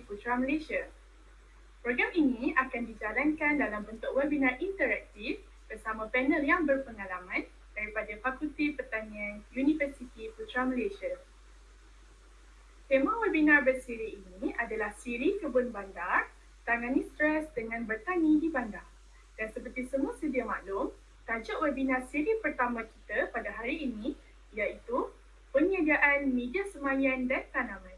Putra Malaysia. Program ini akan dijalankan dalam bentuk webinar interaktif bersama panel yang berpengalaman daripada Fakulti Pertanian Universiti Putra Malaysia. Tema webinar bersiri ini adalah Siri Kebun Bandar, Tangani Stres dengan Bertani di Bandar. Dan seperti semua sedia maklum, tajuk webinar siri pertama kita pada hari ini iaitu Penyediaan Media Semayan dan Tanaman.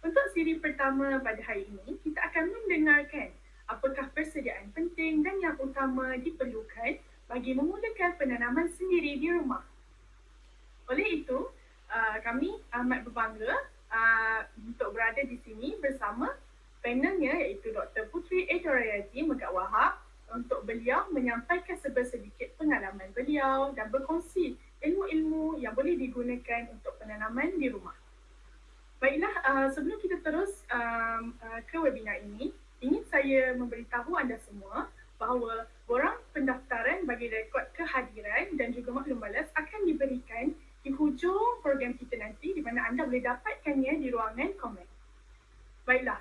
Untuk siri pertama pada hari ini, kita akan mendengarkan apakah persediaan penting dan yang utama diperlukan bagi memulakan penanaman sendiri di rumah. Oleh itu, uh, kami amat berbangga uh, untuk berada di sini bersama panelnya iaitu Dr. Putri Edorayati Megat Wahab untuk beliau menyampaikan sebersedikit pengalaman beliau dan berkongsi ilmu-ilmu yang boleh digunakan untuk penanaman di rumah. Baiklah, uh, sebelum kita terus um, uh, ke webinar ini, ingin saya memberitahu anda semua bahawa borang pendaftaran bagi rekod kehadiran dan juga maklum balas akan diberikan di hujung program kita nanti di mana anda boleh dapatkannya di ruangan komen. Baiklah,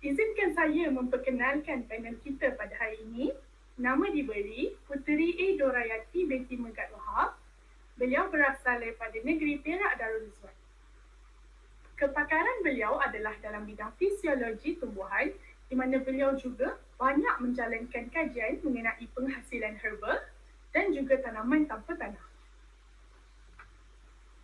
izinkan saya memperkenalkan panel kita pada hari ini. Nama diberi Puteri A. Dorayati binti Megat Wahab. Beliau berasal daripada negeri Perak Darul. Kepakaran beliau adalah dalam bidang fisiologi tumbuhan di mana beliau juga banyak menjalankan kajian mengenai penghasilan herbal dan juga tanaman tanpa tanah.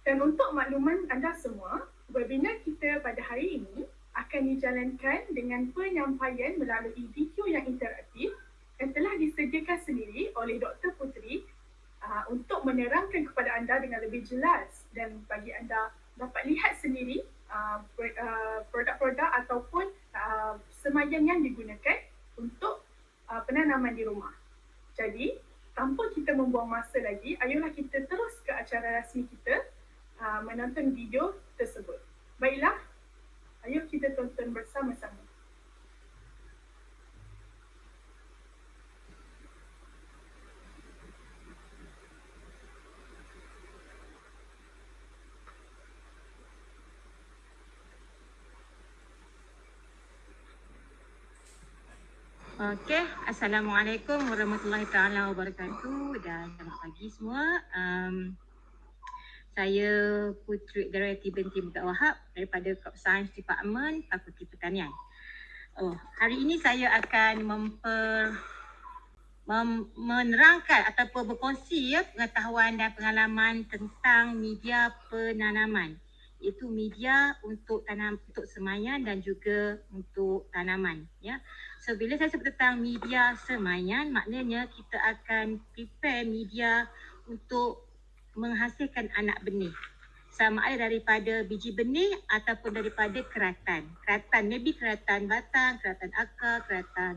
Dan untuk makluman anda semua, webinar kita pada hari ini akan dijalankan dengan penyampaian melalui video yang interaktif yang telah disediakan sendiri oleh Dr. Putri uh, untuk menerangkan kepada anda dengan lebih jelas dan bagi anda dapat lihat sendiri Uh, uh, produk-produk ataupun uh, semayan yang digunakan untuk uh, penanaman di rumah. Jadi, tanpa kita membuang masa lagi, ayolah kita terus ke acara rasmi kita uh, menonton video tersebut. Baiklah, ayo kita tonton bersama-sama. Okey, Assalamualaikum warahmatullahi taala wabarakatuh dan selamat pagi semua. Um, saya Putri Darati binti Mugat Wahab daripada Crop Science Department Fakulti Pertanian. Oh, hari ini saya akan memper mem- menerangkan ataupun berkongsi ya pengetahuan dan pengalaman tentang media penanaman iaitu media untuk tanam untuk semayan dan juga untuk tanaman ya. So bila saya sebut tentang media semayan, maknanya kita akan prepare media untuk menghasilkan anak benih. Sama ada daripada biji benih ataupun daripada keratan. Keratan, maybe keratan batang, keratan akar, keratan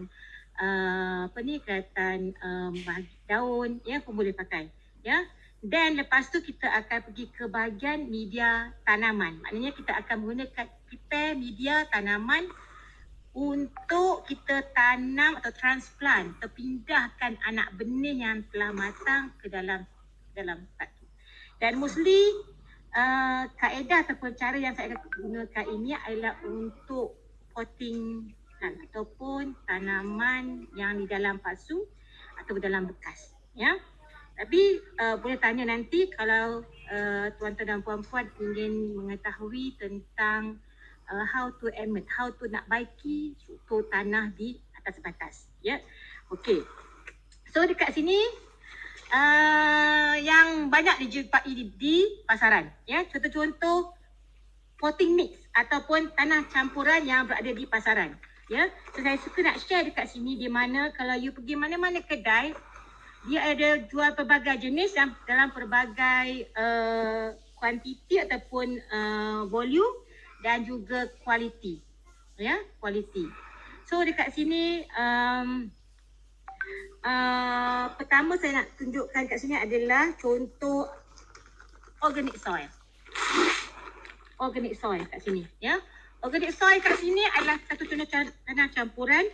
uh, apa ni, keratan um, daun, ya pun boleh pakai. Ya, dan lepas tu kita akan pergi ke bahagian media tanaman. Maknanya kita akan menggunakan prepare media tanaman untuk kita tanam atau transplant atau pindahkan anak benih yang telah matang ke dalam dalam satu. Dan mostly uh, kaedah ataupun cara yang saya akan gunakan ini adalah untuk potting kan, ataupun tanaman yang di dalam pasu atau dalam bekas. Ya. Tapi uh, boleh tanya nanti kalau uh, tuan-tuan dan puan-puan ingin mengetahui tentang uh, how to emit, how to nak baiki struktur tanah di atas batas. Ya, yeah? okey. So dekat sini uh, yang banyak dijumpai di, di pasaran. Ya, yeah? contoh-contoh potting mix ataupun tanah campuran yang berada di pasaran. Ya, yeah? so saya suka nak share dekat sini di mana kalau you pergi mana-mana kedai dia ada jual pelbagai jenis dalam pelbagai uh, kuantiti ataupun uh, volume dan juga kualiti. Ya, kualiti. So dekat sini um, uh, pertama saya nak tunjukkan kat sini adalah contoh organic soil. Organic soil kat sini ya. Organic soil kat sini adalah satu contoh tanah campuran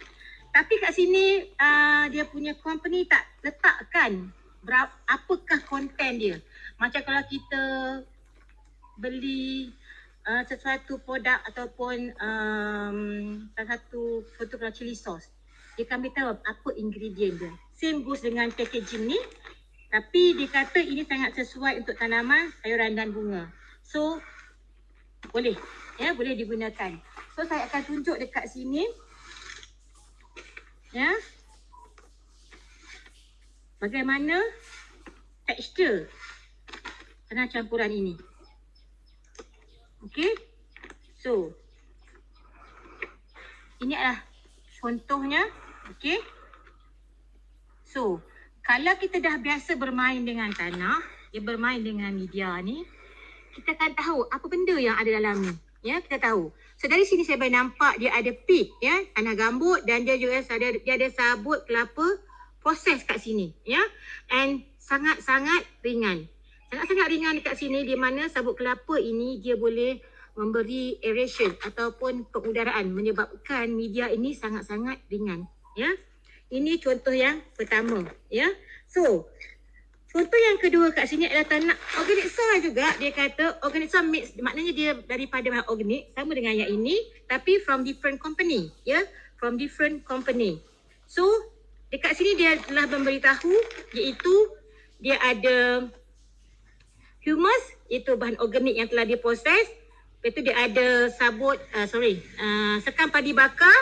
tapi kat sini uh, dia punya company tak letakkan berapa apakah konten dia. Macam kalau kita beli uh, sesuatu produk ataupun um, salah satu kalau chili sauce. Dia akan beritahu apa ingredient dia. Same goes dengan packaging ni. Tapi dia kata ini sangat sesuai untuk tanaman, sayuran dan bunga. So, boleh. Ya, boleh digunakan. So, saya akan tunjuk dekat sini. Ya. Bagaimana tekstur tanah campuran ini. Okey. So. Ini adalah contohnya. Okey. So, kalau kita dah biasa bermain dengan tanah, dia bermain dengan media ni, kita akan tahu apa benda yang ada dalam ni. Ya, kita tahu. So dari sini saya boleh nampak dia ada pit ya, tanah gambut dan dia juga ada dia ada sabut kelapa proses kat sini ya. And sangat-sangat ringan. Sangat-sangat ringan dekat sini di mana sabut kelapa ini dia boleh memberi aeration ataupun pengudaraan menyebabkan media ini sangat-sangat ringan ya. Ini contoh yang pertama ya. So Contoh yang kedua kat sini adalah tanah organic soil juga. Dia kata organic soil mix maknanya dia daripada bahan organik sama dengan yang ini tapi from different company, ya. From different company. So, dekat sini dia telah memberitahu iaitu dia ada humus itu bahan organik yang telah diproses. Lepas tu dia ada sabut uh, sorry, uh, sekam padi bakar,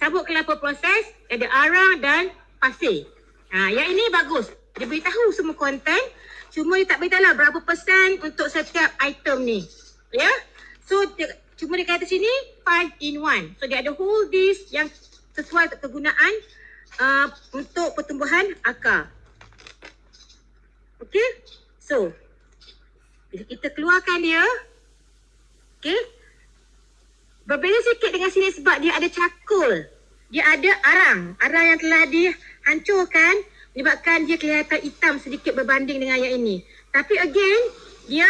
sabut kelapa proses, ada arang dan pasir. Ha, yang ini bagus. Dia beritahu semua konten. Cuma dia tak beritahu lah berapa persen untuk setiap item ni. Ya. Yeah? So dia, cuma dia kata sini 5 in 1. So dia ada whole this yang sesuai untuk kegunaan uh, untuk pertumbuhan akar. Okay. So. Bila kita keluarkan dia. Okay. Berbeza sikit dengan sini sebab dia ada cakul. Dia ada arang. Arang yang telah dihancurkan menyebabkan dia kelihatan hitam sedikit berbanding dengan yang ini. Tapi again, dia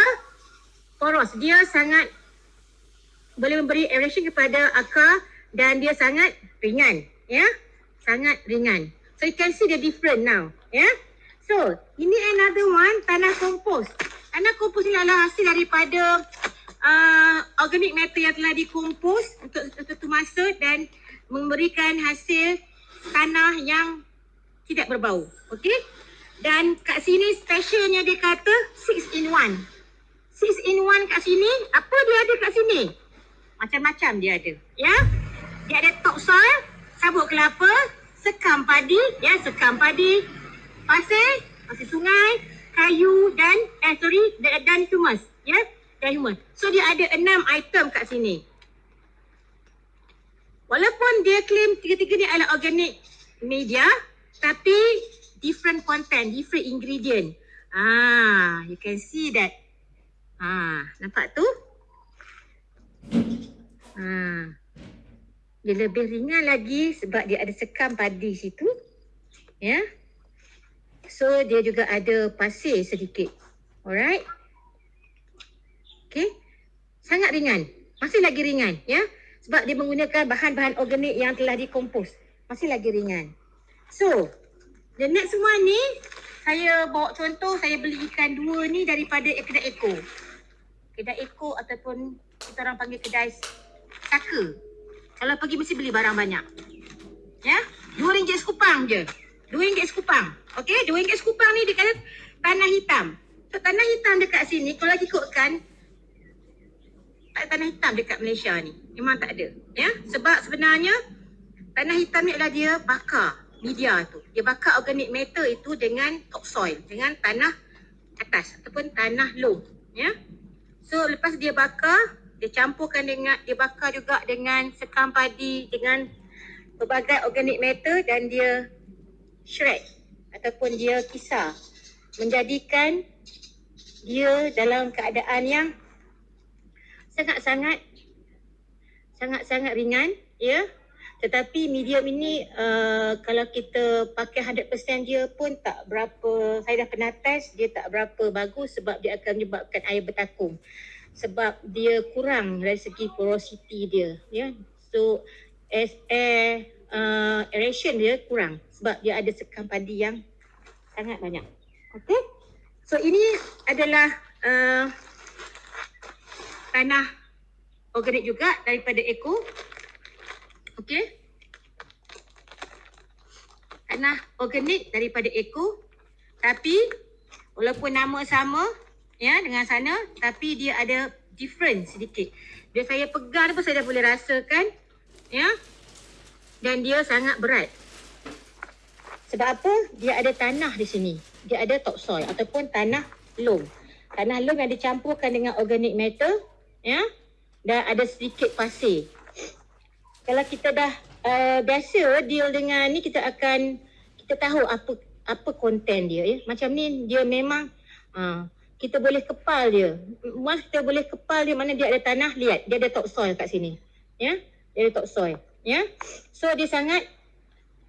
poros. Dia sangat boleh memberi aeration kepada akar dan dia sangat ringan. Ya, Sangat ringan. So you can see the different now. Ya. So, ini another one, tanah kompos. Kompos ini adalah hasil daripada uh, organic matter yang telah dikompos untuk satu masa dan memberikan hasil tanah yang tidak berbau. Okey? Dan kat sini specialnya dia kata 6 in 1. 6 in 1 kat sini, apa dia ada kat sini? Macam-macam dia ada. Ya? Dia ada topsoil, sabut kelapa, sekam padi, ya, sekam padi, pasir, pasir sungai, kayu dan eh sorry, dan, dan humus, ya? Dan humus. So dia ada enam item kat sini. Walaupun dia claim tiga-tiga ni adalah organic media, tapi different content, different ingredient. Ah, you can see that. Ah, nampak tu? Ah. Dia lebih ringan lagi sebab dia ada sekam padi situ. Ya. Yeah. So dia juga ada pasir sedikit. Alright. Okay. Sangat ringan. Masih lagi ringan, ya. Sebab dia menggunakan bahan-bahan organik yang telah dikompos. Masih lagi ringan. So, the next one ni, saya bawa contoh, saya beli ikan dua ni daripada kedai Eko. Kedai Eko ataupun kita orang panggil kedai Saka. Kalau pergi mesti beli barang banyak. Ya, dua ringgit sekupang je. Dua ringgit sekupang. Okey, dua ringgit sekupang ni dia kata tanah hitam. So, tanah hitam dekat sini, kalau ikutkan, tak ada tanah hitam dekat Malaysia ni. Memang tak ada. Ya, sebab sebenarnya tanah hitam ni adalah dia bakar media tu. Dia bakar organic matter itu dengan topsoil, dengan tanah atas ataupun tanah low, ya. So lepas dia bakar, dia campurkan dengan dia bakar juga dengan sekam padi dengan pelbagai organic matter dan dia shred ataupun dia kisar menjadikan dia dalam keadaan yang sangat-sangat sangat-sangat ringan ya Tetapi medium ini uh, kalau kita pakai 100% dia pun tak berapa, saya dah pernah test dia tak berapa bagus sebab dia akan menyebabkan air bertakung. Sebab dia kurang dari segi porosity dia. Ya. So as air uh, aeration dia kurang sebab dia ada sekam padi yang sangat banyak. Okay. So ini adalah uh, tanah organik juga daripada Eco. Okey. Tanah organik daripada Eco. Tapi walaupun nama sama ya dengan sana tapi dia ada different sedikit. Dia saya pegang pun saya dah boleh rasakan ya. Dan dia sangat berat. Sebab apa? Dia ada tanah di sini. Dia ada topsoil ataupun tanah loam. Tanah loam yang dicampurkan dengan organic matter ya dan ada sedikit pasir. Kalau kita dah uh, biasa deal dengan ni kita akan kita tahu apa apa konten dia ya. Macam ni dia memang uh, kita boleh kepal dia. Once kita boleh kepal dia mana dia ada tanah lihat dia ada topsoil kat sini. Ya. Dia ada topsoil ya. So dia sangat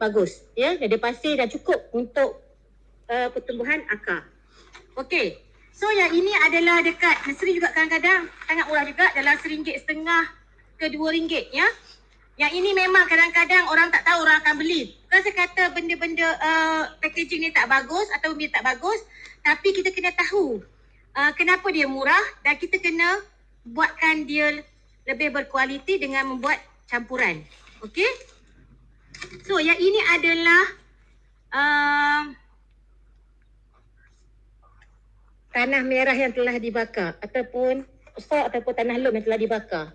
bagus ya. Dia pasir dah cukup untuk uh, pertumbuhan akar. Okey. So yang ini adalah dekat nursery juga kadang-kadang sangat murah juga dalam seringgit setengah ke dua ringgit ya. Yang ini memang kadang-kadang orang tak tahu orang akan beli. Bukan saya kata benda-benda uh, packaging ni tak bagus atau dia tak bagus. Tapi kita kena tahu uh, kenapa dia murah dan kita kena buatkan dia lebih berkualiti dengan membuat campuran. Okay. So yang ini adalah uh, tanah merah yang telah dibakar ataupun soil ataupun tanah loam yang telah dibakar.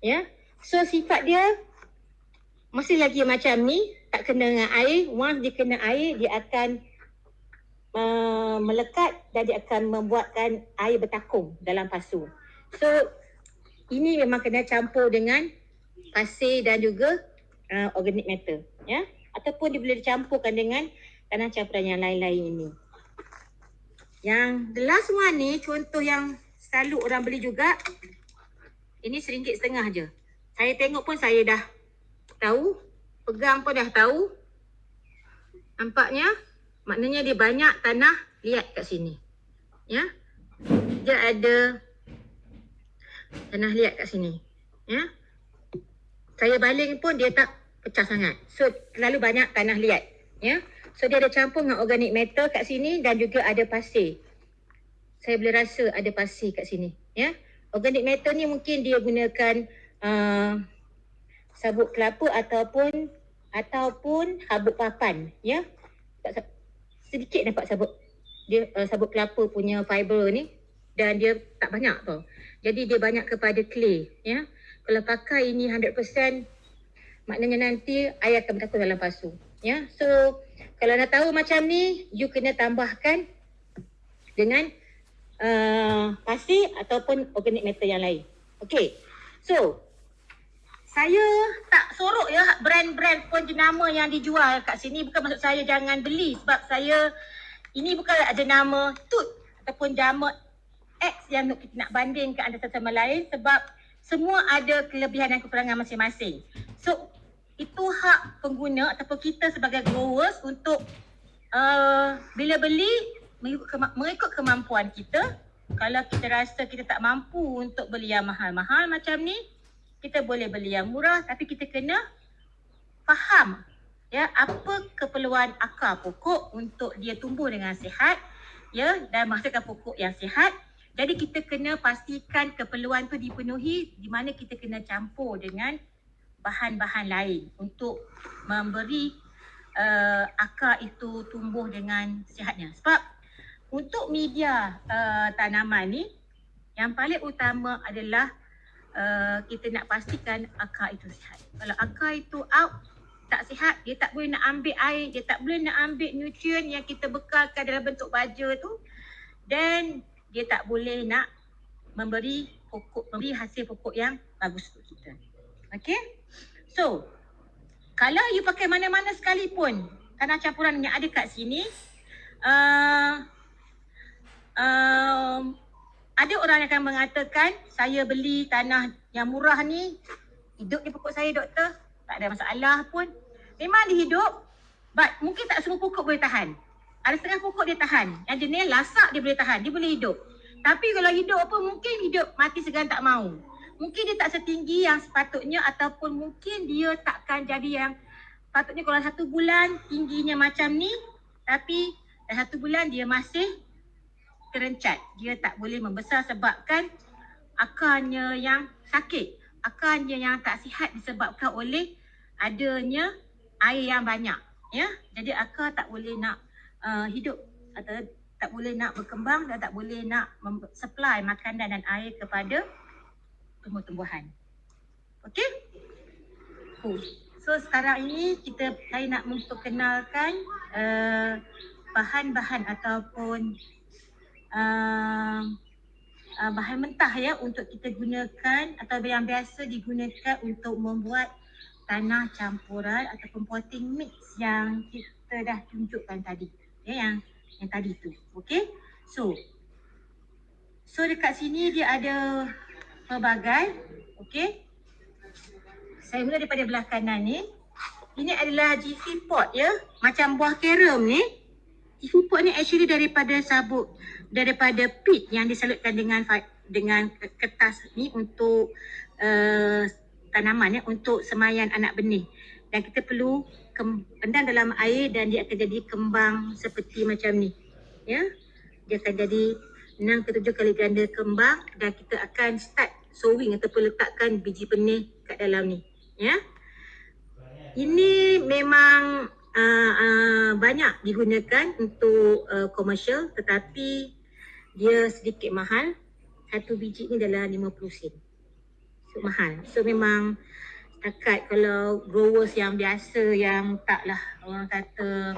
Ya. So sifat dia masih lagi macam ni, tak kena dengan air. Once dia kena air, dia akan uh, melekat dan dia akan membuatkan air bertakung dalam pasu. So ini memang kena campur dengan pasir dan juga uh, organic matter, ya. Ataupun dia boleh dicampurkan dengan tanah campuran yang lain-lain ini. Yang the last one ni contoh yang selalu orang beli juga. Ini seringgit setengah je. Saya tengok pun saya dah tahu. Pegang pun dah tahu. Nampaknya maknanya dia banyak tanah liat kat sini. Ya. Dia ada tanah liat kat sini. Ya. Saya baling pun dia tak pecah sangat. So terlalu banyak tanah liat. Ya. So dia ada campur dengan organic matter kat sini dan juga ada pasir. Saya boleh rasa ada pasir kat sini. Ya. Organic matter ni mungkin dia gunakan uh, sabuk kelapa ataupun ataupun habuk papan. Ya. Sedikit nampak sabuk dia uh, sabuk kelapa punya fiber ni dan dia tak banyak tau. Jadi dia banyak kepada clay. Ya. Kalau pakai ini 100% maknanya nanti air akan bertakun dalam pasu. Ya. So kalau nak tahu macam ni, you kena tambahkan dengan uh, pasir ataupun organic matter yang lain. Okay. So, saya tak sorok ya brand-brand pun jenama yang dijual kat sini. Bukan maksud saya jangan beli sebab saya ini bukan ada nama tut ataupun jama X yang kita nak bandingkan antara satu sama lain sebab semua ada kelebihan dan kekurangan masing-masing. So, itu hak pengguna ataupun kita sebagai growers untuk uh, bila beli mengikut, kema- mengikut kemampuan kita kalau kita rasa kita tak mampu untuk beli yang mahal-mahal macam ni kita boleh beli yang murah tapi kita kena faham ya apa keperluan akar pokok untuk dia tumbuh dengan sihat ya dan menghasilkan pokok yang sihat jadi kita kena pastikan keperluan tu dipenuhi di mana kita kena campur dengan bahan-bahan lain untuk memberi uh, akar itu tumbuh dengan sihatnya. Sebab untuk media uh, tanaman ni yang paling utama adalah uh, kita nak pastikan akar itu sihat. Kalau akar itu out tak sihat, dia tak boleh nak ambil air, dia tak boleh nak ambil nutrien yang kita bekalkan dalam bentuk baja tu dan dia tak boleh nak memberi pokok memberi hasil pokok yang bagus untuk kita. Okay? So, kalau you pakai mana-mana sekalipun tanah campuran yang ada kat sini, uh, uh, ada orang yang akan mengatakan, saya beli tanah yang murah ni, hidup di pokok saya doktor. tak ada masalah pun. Memang dia hidup, but mungkin tak semua pokok boleh tahan. Ada setengah pokok dia tahan. Yang jenis lasak dia boleh tahan, dia boleh hidup. Tapi kalau hidup apa mungkin hidup mati segan tak mau. Mungkin dia tak setinggi yang sepatutnya ataupun mungkin dia takkan jadi yang patutnya kalau satu bulan tingginya macam ni tapi dalam satu bulan dia masih terencat. Dia tak boleh membesar sebabkan akarnya yang sakit. Akarnya yang tak sihat disebabkan oleh adanya air yang banyak. Ya, Jadi akar tak boleh nak uh, hidup atau tak boleh nak berkembang dan tak boleh nak supply makanan dan air kepada tumbuh-tumbuhan. Okey? Cool. So sekarang ini kita saya nak memperkenalkan uh, bahan-bahan ataupun uh, uh, bahan mentah ya untuk kita gunakan atau yang biasa digunakan untuk membuat tanah campuran ataupun potting mix yang kita dah tunjukkan tadi. Ya yang yang tadi tu. Okey. So So dekat sini dia ada pelbagai. Okey. Saya mula daripada belah kanan ni. Ini adalah GC pot ya. Macam buah carom ni. GC pot ni actually daripada sabuk daripada pit yang disalutkan dengan dengan kertas ni untuk uh, tanaman ya untuk semayan anak benih. Dan kita perlu pendam dalam air dan dia akan jadi kembang seperti macam ni. Ya. Dia akan jadi 6 ke 7 kali ganda kembang dan kita akan start sowing ataupun letakkan biji benih kat dalam ni. Ya. Ini memang uh, uh, banyak digunakan untuk uh, komersial tetapi dia sedikit mahal. Satu biji ni dalam 50 sen. So mahal. So memang setakat kalau growers yang biasa yang taklah orang kata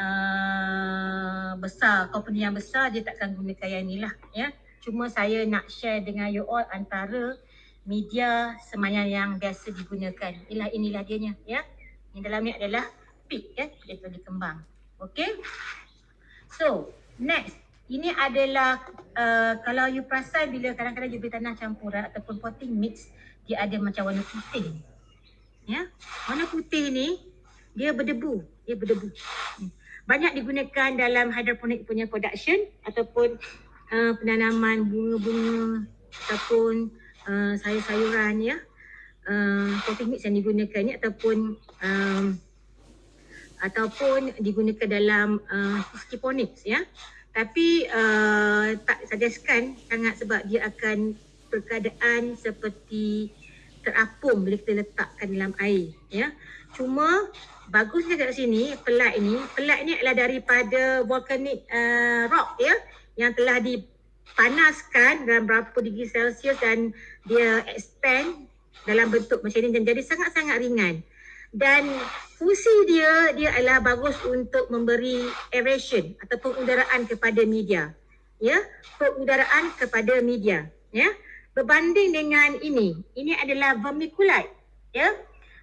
uh, besar, company yang besar dia takkan gunakan yang ni lah ya. Cuma saya nak share dengan you all antara media semayan yang biasa digunakan. Inilah inilah dianya ya. Yang dalam ni adalah pig ya, dia telah dikembang. Okay. So, next. Ini adalah uh, kalau you perasan bila kadang-kadang you beli tanah campuran ataupun potting mix, dia ada macam warna putih. Ya. Warna putih ni dia berdebu, dia berdebu. Banyak digunakan dalam hydroponic punya production ataupun uh, penanaman bunga-bunga ataupun uh, sayur-sayuran ya. Uh, potting mix yang digunakan ni ataupun um, ataupun digunakan dalam uh, hydroponics ya. Tapi uh, tak suggestkan sangat sebab dia akan perkeadaan seperti terapung bila kita letakkan dalam air ya. Cuma bagusnya kat sini pelat ini, pelat ini adalah daripada volcanic uh, rock ya yang telah dipanaskan dalam berapa degree Celsius dan dia expand dalam bentuk macam ini dan jadi sangat-sangat ringan. Dan fungsi dia dia adalah bagus untuk memberi aeration atau pengudaraan kepada media. Ya, pengudaraan kepada media, ya. Berbanding dengan ini, ini adalah vermiculite, ya.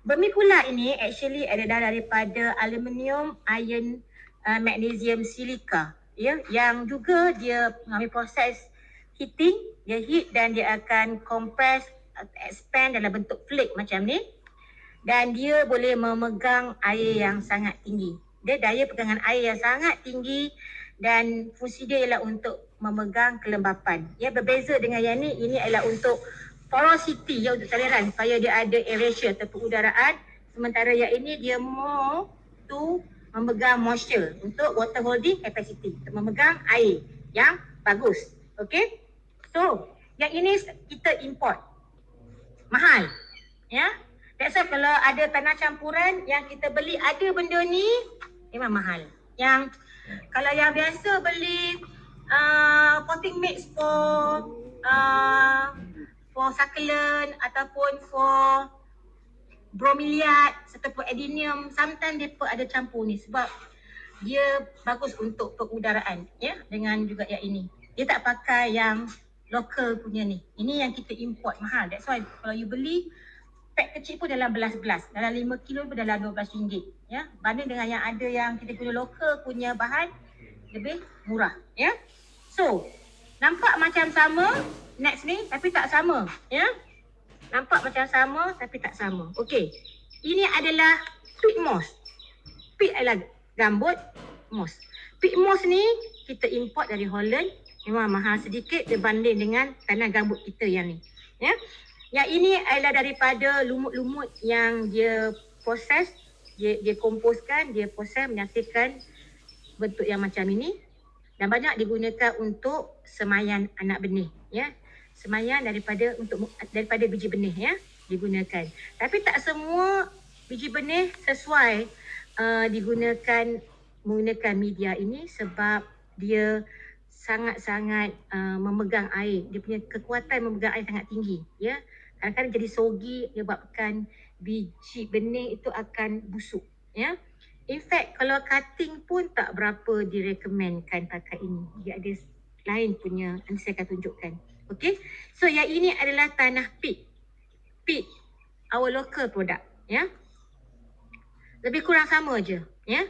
Vermiculite ini actually adalah daripada aluminium, iron, uh, magnesium, silika, ya, yang juga dia mengalami proses heating, dia heat dan dia akan compress, expand dalam bentuk flake macam ni dan dia boleh memegang air yang sangat tinggi. Dia daya pegangan air yang sangat tinggi dan fungsi dia ialah untuk memegang kelembapan. Ya berbeza dengan yang ni, ini adalah untuk porosity ya untuk saliran supaya dia ada aeration atau pengudaraan. Sementara yang ini dia more to memegang moisture untuk water holding capacity, untuk memegang air yang bagus. Okay? So, yang ini kita import. Mahal. Ya? That's why kalau ada tanah campuran yang kita beli ada benda ni memang mahal. Yang kalau yang biasa beli uh, potting mix for uh, for succulent ataupun for bromeliad ataupun adenium sometimes dia ada campur ni sebab dia bagus untuk pengudaraan ya dengan juga yang ini. Dia tak pakai yang local punya ni. Ini yang kita import mahal. That's why kalau you beli pack kecil pun dalam belas-belas. Dalam lima kilo pun dalam dua belas ringgit. Ya. Banding dengan yang ada yang kita guna lokal punya bahan lebih murah. Ya. So, nampak macam sama next ni tapi tak sama. Ya. Nampak macam sama tapi tak sama. Okey. Ini adalah peat moss. Peat adalah gambut moss. Peat moss ni kita import dari Holland. Memang mahal sedikit berbanding dengan tanah gambut kita yang ni. Ya. Yang ini adalah daripada lumut-lumut yang dia proses, dia, dia komposkan, dia proses menghasilkan bentuk yang macam ini. Dan banyak digunakan untuk semayan anak benih ya. Semayan daripada untuk daripada biji benih ya digunakan. Tapi tak semua biji benih sesuai uh, digunakan menggunakan media ini sebab dia sangat-sangat uh, memegang air. Dia punya kekuatan memegang air sangat tinggi ya. Kadang-kadang jadi sogi menyebabkan biji benih itu akan busuk ya In fact, kalau cutting pun tak berapa direkomendkan pakai ini. Dia ada lain punya, nanti saya akan tunjukkan. Okay, so yang ini adalah tanah peat. Peat, our local product. Ya, Lebih kurang sama je. Ya,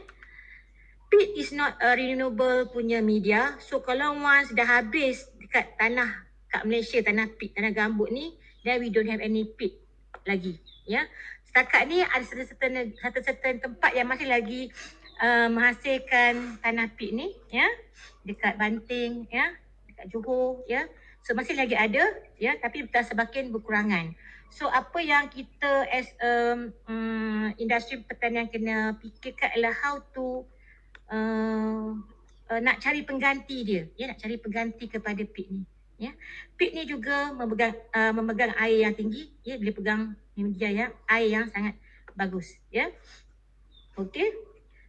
Peat is not a renewable punya media. So kalau once dah habis dekat tanah kat Malaysia, tanah peat, tanah gambut ni, then we don't have any peat lagi. Ya, setakat ni ada certain satu certain tempat yang masih lagi uh, menghasilkan tanah pit ni ya. Dekat Banting ya. Dekat Johor ya. So masih lagi ada ya tapi dah semakin berkurangan. So apa yang kita as um, um, industri pertanian kena fikirkan adalah how to uh, uh, nak cari pengganti dia ya nak cari pengganti kepada pit ni ya pit ni juga memegang uh, memegang air yang tinggi ya boleh pegang media yang air yang sangat bagus ya. Okey.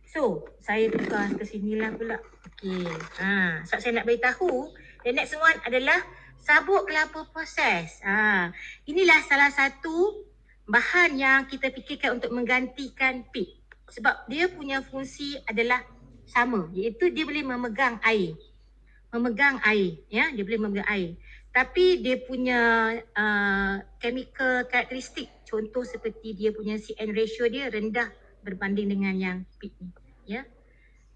So, saya tukar ke sinilah pula. Okey. Ha, sebab saya nak beritahu, the next one adalah sabuk kelapa proses. Ha, inilah salah satu bahan yang kita fikirkan untuk menggantikan pit. Sebab dia punya fungsi adalah sama, iaitu dia boleh memegang air. Memegang air, ya, dia boleh memegang air. Tapi dia punya uh, chemical karakteristik contoh seperti dia punya CN ratio dia rendah berbanding dengan yang peak ni ya.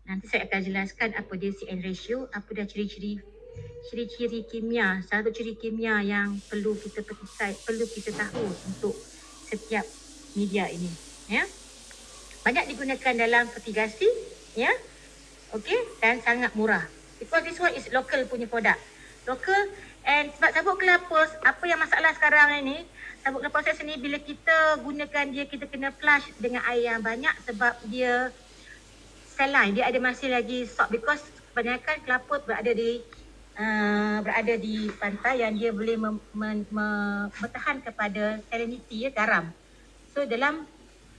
Nanti saya akan jelaskan apa dia CN ratio apa dia ciri-ciri ciri-ciri kimia. Satu ciri kimia yang perlu kita petisai perlu kita tahu untuk setiap media ini ya. Banyak digunakan dalam fertigasi ya. Okey dan sangat murah because this one is local punya produk local and sebab sabuk kelapa apa yang masalah sekarang ini sabuk proses ni bila kita gunakan dia kita kena flush dengan air yang banyak sebab dia saline dia ada masih lagi salt because kebanyakan kelapa berada di uh, berada di pantai yang dia boleh mem, mem, mem, bertahan kepada salinity ya garam. So dalam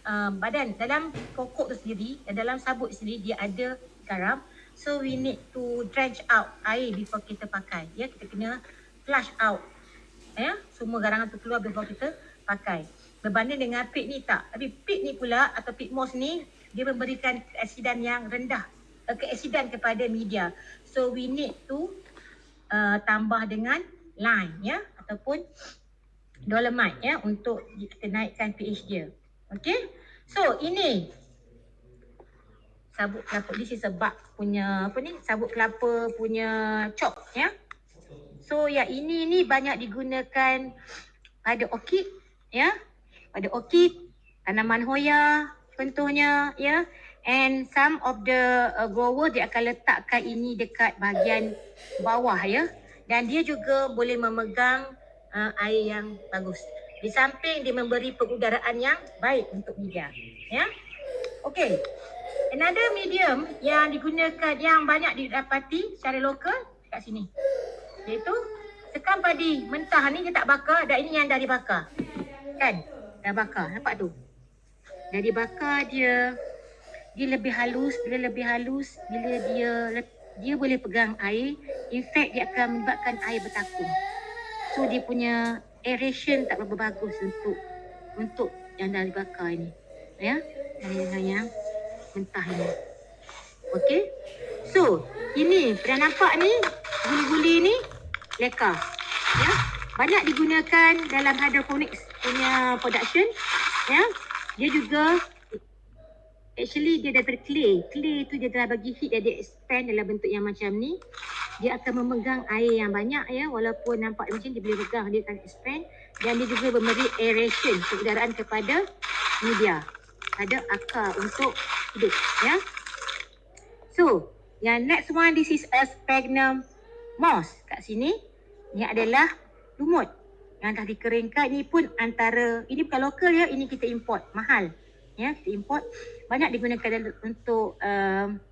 uh, badan dalam pokok tu sendiri dalam sabuk sendiri dia ada garam so we need to drench out air before kita pakai. Ya kita kena flush out ya semua garangan tu keluar before kita pakai. Berbanding dengan pit ni tak? Tapi pit ni pula atau pit moss ni dia memberikan keasidan yang rendah uh, keasidan kepada media. So we need to uh, tambah dengan lime ya ataupun dolomite ya untuk kita naikkan pH dia. Okey? So ini sabuk kelapa this is sebab punya apa ni sabuk kelapa punya chop ya So yang ini ni banyak digunakan pada orchid ya. Pada orchid, tanaman hoya contohnya ya. And some of the uh, grower dia akan letakkan ini dekat bahagian bawah ya. Dan dia juga boleh memegang uh, air yang bagus. Di samping dia memberi pengudaraan yang baik untuk media. Ya. Okay. Another medium yang digunakan yang banyak didapati secara lokal kat sini. Iaitu sekam padi mentah ni dia tak bakar dan ini yang dah dibakar. Kan? Dah bakar. Nampak tu? Dah dibakar dia. Dia lebih halus. Bila lebih halus, bila dia dia boleh pegang air. In fact, dia akan menyebabkan air bertakung. So, dia punya aeration tak berapa bagus untuk untuk yang dah dibakar ini. Ya? Dengan mentah ini. Okay? So, ini pernah nampak ni guli-guli ni leka. Ya. Banyak digunakan dalam hydroponics punya production. Ya. Dia juga actually dia daripada clay. Clay tu dia telah bagi heat dan dia expand dalam bentuk yang macam ni. Dia akan memegang air yang banyak ya walaupun nampak macam dia boleh pegang dia akan expand dan dia juga memberi aeration kepada media. Ada akar untuk hidup. Ya. So, yang next one, this is a sphagnum moss. Kat sini, ni adalah lumut yang dah dikeringkan. Ini pun antara, ini bukan lokal ya, ini kita import. Mahal. Ya, kita import. Banyak digunakan untuk um,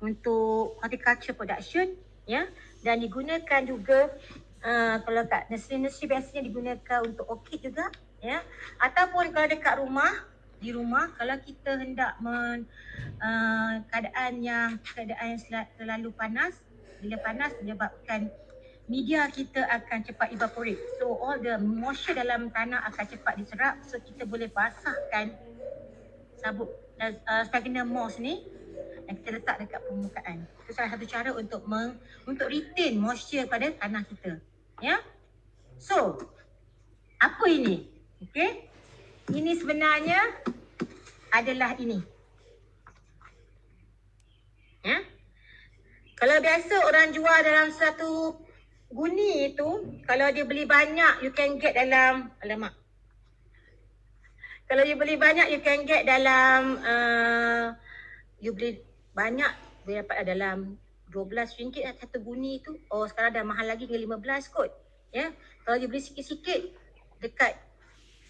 untuk horticulture production. Ya, dan digunakan juga uh, kalau kat nursery-nursery biasanya digunakan untuk orchid juga ya ataupun kalau dekat rumah di rumah kalau kita hendak men, uh, keadaan yang keadaan yang terlalu panas bila panas menyebabkan media kita akan cepat evaporate so all the moisture dalam tanah akan cepat diserap so kita boleh basahkan sabuk uh, sphagnum moss ni yang kita letak dekat permukaan. Itu salah satu cara untuk meng, untuk retain moisture pada tanah kita. Ya. So, apa ini? Okey. Ini sebenarnya adalah ini. Ya. Kalau biasa orang jual dalam satu guni itu, kalau dia beli banyak, you can get dalam, alamak. Kalau you beli banyak, you can get dalam, uh, you beli banyak dia dapat dalam RM12 lah satu guni tu. Oh sekarang dah mahal lagi dengan RM15 kot. Ya. Kalau dia beli sikit-sikit dekat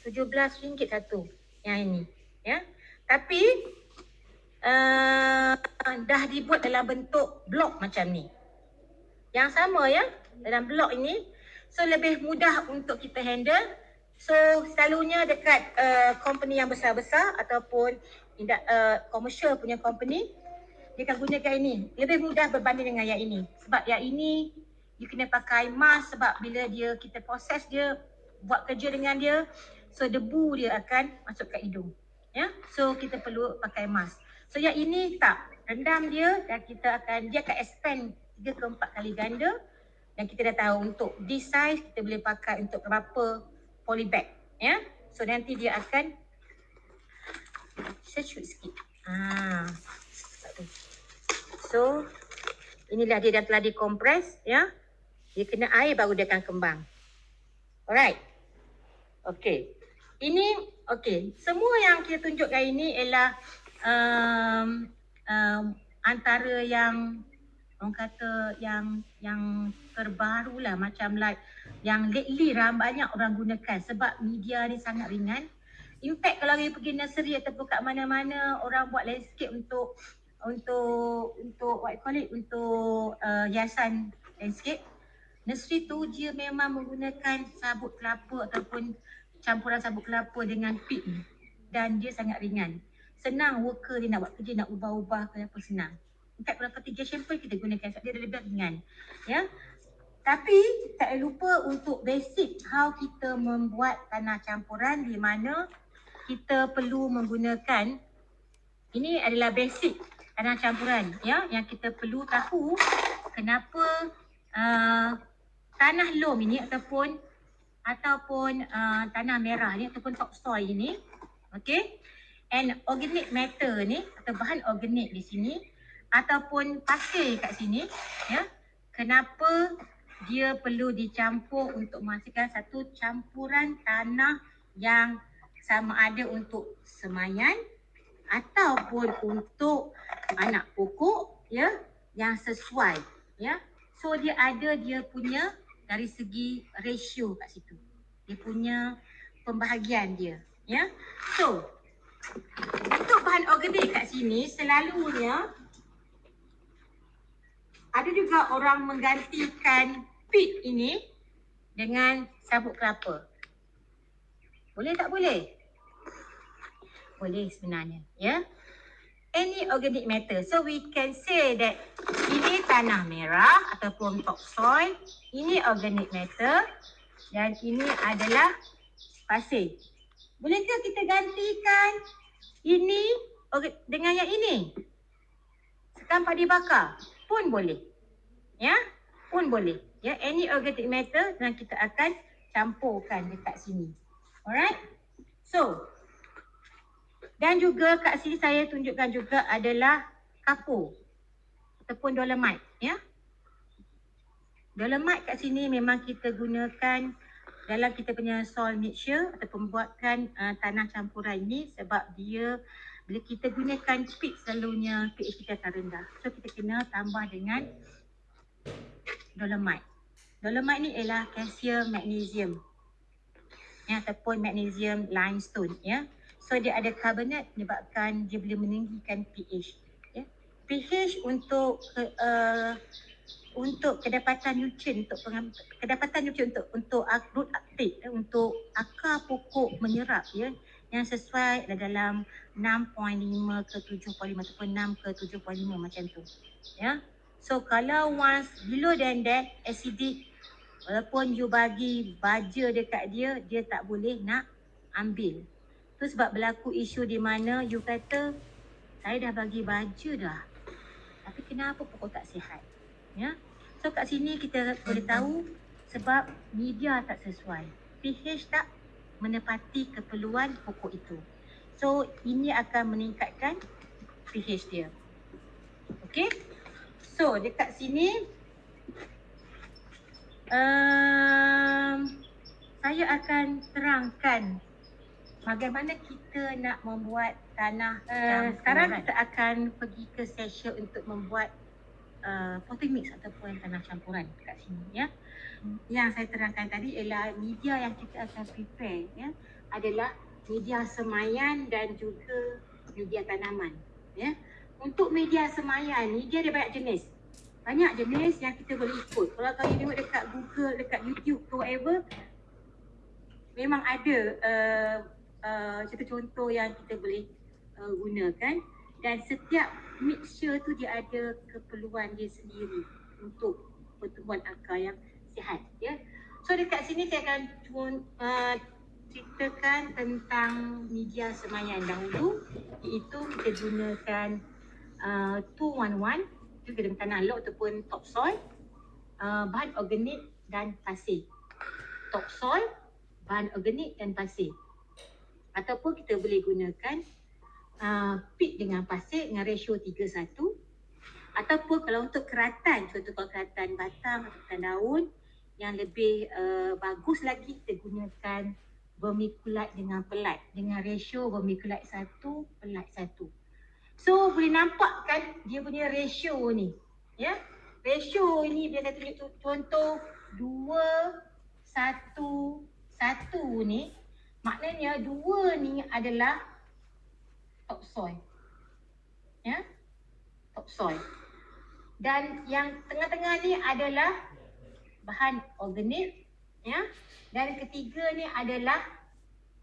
RM17 satu yang ini. Ya. Tapi uh, dah dibuat dalam bentuk blok macam ni. Yang sama ya dalam blok ini. So lebih mudah untuk kita handle. So selalunya dekat uh, company yang besar-besar ataupun uh, commercial punya company dia akan gunakan ini. Lebih mudah berbanding dengan yang ini. Sebab yang ini, you kena pakai mask sebab bila dia kita proses dia, buat kerja dengan dia, so debu dia akan masuk ke hidung. Ya, so kita perlu pakai mask. So yang ini tak, rendam dia dan kita akan, dia akan expand 3 ke 4 kali ganda. Dan kita dah tahu untuk this size, kita boleh pakai untuk berapa polybag. Ya, so nanti dia akan, shoot sikit. Ah, So inilah dia dah telah dikompres ya. Dia kena air baru dia akan kembang. Alright. Okay. Ini okay. Semua yang kita tunjukkan ini ialah um, um, antara yang orang kata yang yang terbaru lah macam like yang lately ram banyak orang gunakan sebab media ni sangat ringan. In fact kalau kita pergi nursery ataupun kat mana-mana orang buat landscape untuk untuk untuk you call it untuk uh, hiasan landscape nursery tu dia memang menggunakan sabut kelapa ataupun campuran sabut kelapa dengan pit ni. Dan dia sangat ringan. Senang worker dia nak buat kerja nak ubah-ubah ke apa senang. Fact kalau fertigation pun kita gunakan sebab dia lebih ringan. Ya? Tapi tak lupa untuk basic how kita membuat tanah campuran di mana kita perlu menggunakan ini adalah basic tanah campuran ya? Yang kita perlu tahu kenapa uh, tanah loam ini ataupun ataupun uh, tanah merah ni ataupun topsoil ini okey? And organic matter ni atau bahan organik di sini ataupun pasir kat sini ya kenapa dia perlu dicampur untuk menghasilkan satu campuran tanah yang sama ada untuk semayan ataupun untuk anak pokok ya yang sesuai ya? So dia ada dia punya dari segi ratio kat situ. Dia punya pembahagian dia ya. So untuk bahan organik kat sini selalunya ada juga orang menggantikan pit ini dengan sabuk kelapa. Boleh tak boleh? Boleh sebenarnya ya any organic matter. So we can say that ini tanah merah ataupun topsoil ini organic matter dan ini adalah pasir. Bolehkah kita gantikan ini dengan yang ini? Tanpa dibakar pun boleh. Ya? Pun boleh. Ya any organic matter dan kita akan campurkan dekat sini. Alright? So dan juga kat sini saya tunjukkan juga adalah kapur ataupun dolomite ya. Dolomite kat sini memang kita gunakan dalam kita punya soil mixture atau pembuatan uh, tanah campuran ini sebab dia bila kita gunakan peat selalunya pH kita akan rendah. So kita kena tambah dengan dolomite. Dolomite ni ialah kalsium magnesium ya, ataupun magnesium limestone ya. So dia ada karbonat menyebabkan dia boleh meninggikan pH. Ya. pH untuk uh, untuk kedapatan nutrien untuk kedapatan nutrien untuk untuk root uptake ya, untuk akar pokok menyerap ya yang sesuai dalam 6.5 ke 7.5 ataupun 6 ke 7.5 macam tu. Ya. So kalau once below than that acidic walaupun you bagi baja dekat dia dia tak boleh nak ambil. Tu sebab berlaku isu di mana you kata saya dah bagi baja dah. Tapi kenapa pokok tak sihat? Ya. So kat sini kita boleh tahu sebab media tak sesuai. pH tak menepati keperluan pokok itu. So ini akan meningkatkan pH dia. Okay. So dekat sini um, saya akan terangkan bagaimana kita nak membuat tanah uh, sekarang kita akan pergi ke session untuk membuat uh, potting mix ataupun tanah campuran dekat sini ya. Yang saya terangkan tadi ialah media yang kita akan prepare ya adalah media semayan dan juga media tanaman ya. Untuk media semayan ni dia ada banyak jenis. Banyak jenis yang kita boleh ikut. Kalau kau tengok dekat Google dekat YouTube ke whatever memang ada uh, uh, contoh-contoh yang kita boleh uh, gunakan dan setiap mixture tu dia ada keperluan dia sendiri untuk pertumbuhan akar yang sihat ya. So dekat sini saya akan uh, ceritakan tentang media semayan dahulu iaitu kita gunakan uh, 211 itu kita tanah lot ataupun topsoil uh, bahan organik dan pasir. Topsoil, bahan organik dan pasir. Ataupun kita boleh gunakan uh, peat dengan pasir dengan ratio 3-1 ataupun kalau untuk keratan, contoh kalau keratan batang atau keratan daun yang lebih uh, bagus lagi kita gunakan vermiculite dengan pelat dengan ratio vermiculite satu pelat satu. So boleh nampak kan dia punya ratio ni. Ya. Ratio ini dia saya tunjuk contoh dua satu satu ni maknanya dua ni adalah topsoil. Ya. Topsoil. Dan yang tengah-tengah ni adalah bahan organik ya? Dan ketiga ni adalah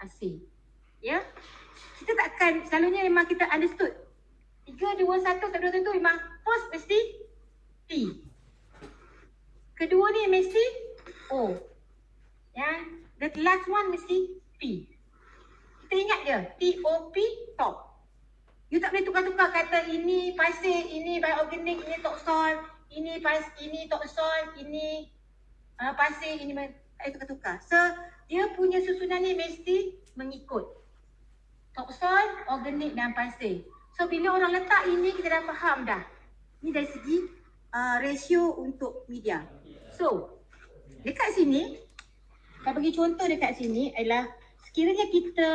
asin. Ya? Kita takkan selalunya memang kita understood. tiga dua satu satu satu memang first mesti T kedua ni mesti O. Ya? The last one mesti P kita ingat dia T O P top You tak boleh tukar-tukar kata ini pasir, ini bioorganik, ini topsoil, ini pas, ini topsoil, ini uh, pasir ini tak tukar-tukar. So dia punya susunan ni mesti mengikut topsoil, organik dan pasir. So bila orang letak ini kita dah faham dah. Ini dari segi uh, ratio untuk media. So dekat sini, saya bagi contoh dekat sini adalah sekiranya kita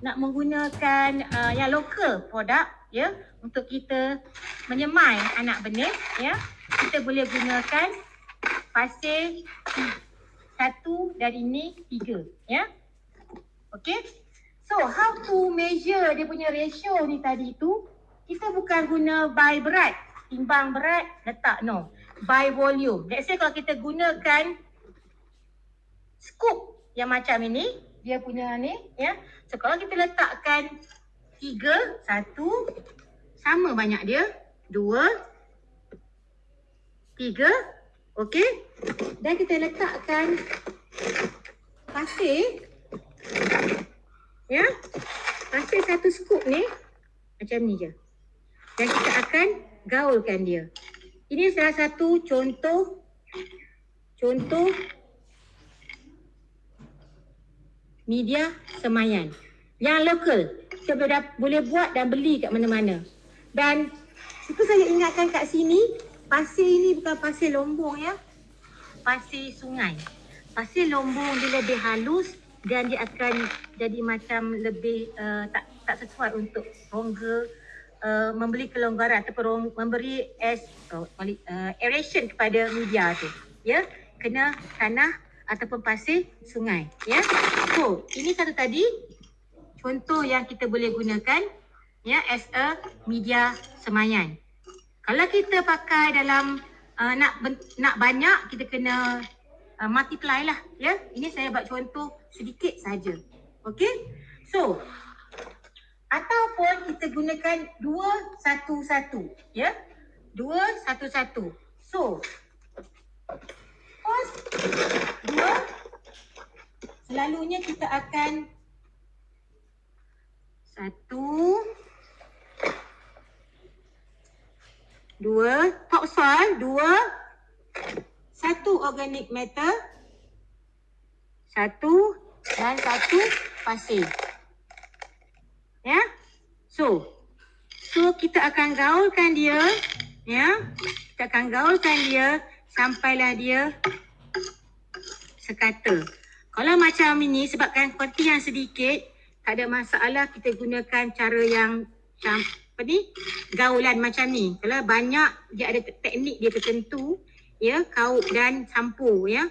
nak menggunakan uh, yang lokal produk ya untuk kita menyemai anak benih ya kita boleh gunakan pasir satu dan ini tiga ya. Okay so how to measure dia punya ratio ni tadi tu kita bukan guna by berat timbang berat letak no. By volume. Let's say kalau kita gunakan scoop yang macam ini dia punya ni ya so kalau kita letakkan tiga satu sama banyak dia dua tiga Okey. Dan kita letakkan pasir. Ya. Pasir satu scoop ni. Macam ni je. Dan kita akan gaulkan dia. Ini salah satu contoh. Contoh. Media semayan. Yang lokal. Kita boleh, boleh buat dan beli kat mana-mana. Dan itu saya ingatkan kat sini pasir ini bukan pasir lombong ya. Pasir sungai. pasir lombong dia lebih halus dan dia akan jadi macam lebih uh, tak tak sesuai untuk rongga uh, memberi kelonggaran ataupun rong, memberi as, uh, uh, aeration kepada media tu. Ya, kena tanah ataupun pasir sungai. Ya, so ini satu tadi contoh yang kita boleh gunakan ya as a media semayan. Kalau kita pakai dalam uh, nak nak banyak kita kena uh, multiply lah ya. Ini saya buat contoh sedikit saja. Okey? So ataupun kita gunakan dua satu satu ya. Dua satu satu. So cos dua selalunya kita akan satu dua topsoil dua. Satu organic matter satu dan satu pasir. Ya? So so kita akan gaulkan dia ya? Kita akan gaulkan dia sampailah dia sekata kalau macam ini sebabkan kuanti yang sedikit tak ada masalah kita gunakan cara yang macam apa ni gaulan macam ni. Kalau banyak dia ada teknik dia tertentu ya kaut dan campur ya.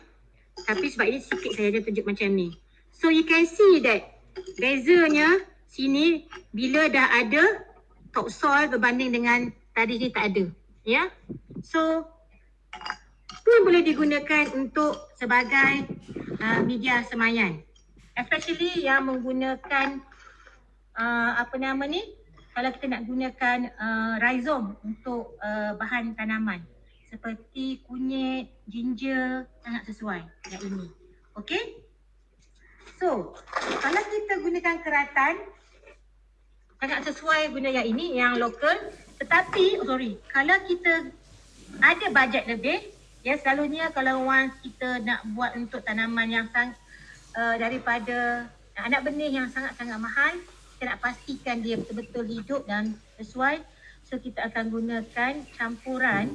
Tapi sebab ini sikit saya dia tunjuk macam ni. So you can see that bezanya sini bila dah ada topsoil berbanding dengan tadi ni tak ada ya. So pun boleh digunakan untuk sebagai uh, media semayan especially yang menggunakan uh, apa nama ni kalau kita nak gunakan uh, rhizome untuk uh, bahan tanaman seperti kunyit, ginger sangat sesuai yang ini. Okey? So, kalau kita gunakan keratan sangat sesuai guna yang ini yang lokal tetapi oh sorry, kalau kita ada bajet lebih ya selalunya kalau once kita nak buat untuk tanaman yang sang, uh, daripada anak benih yang sangat-sangat mahal kita nak pastikan dia betul-betul hidup dan sesuai so kita akan gunakan campuran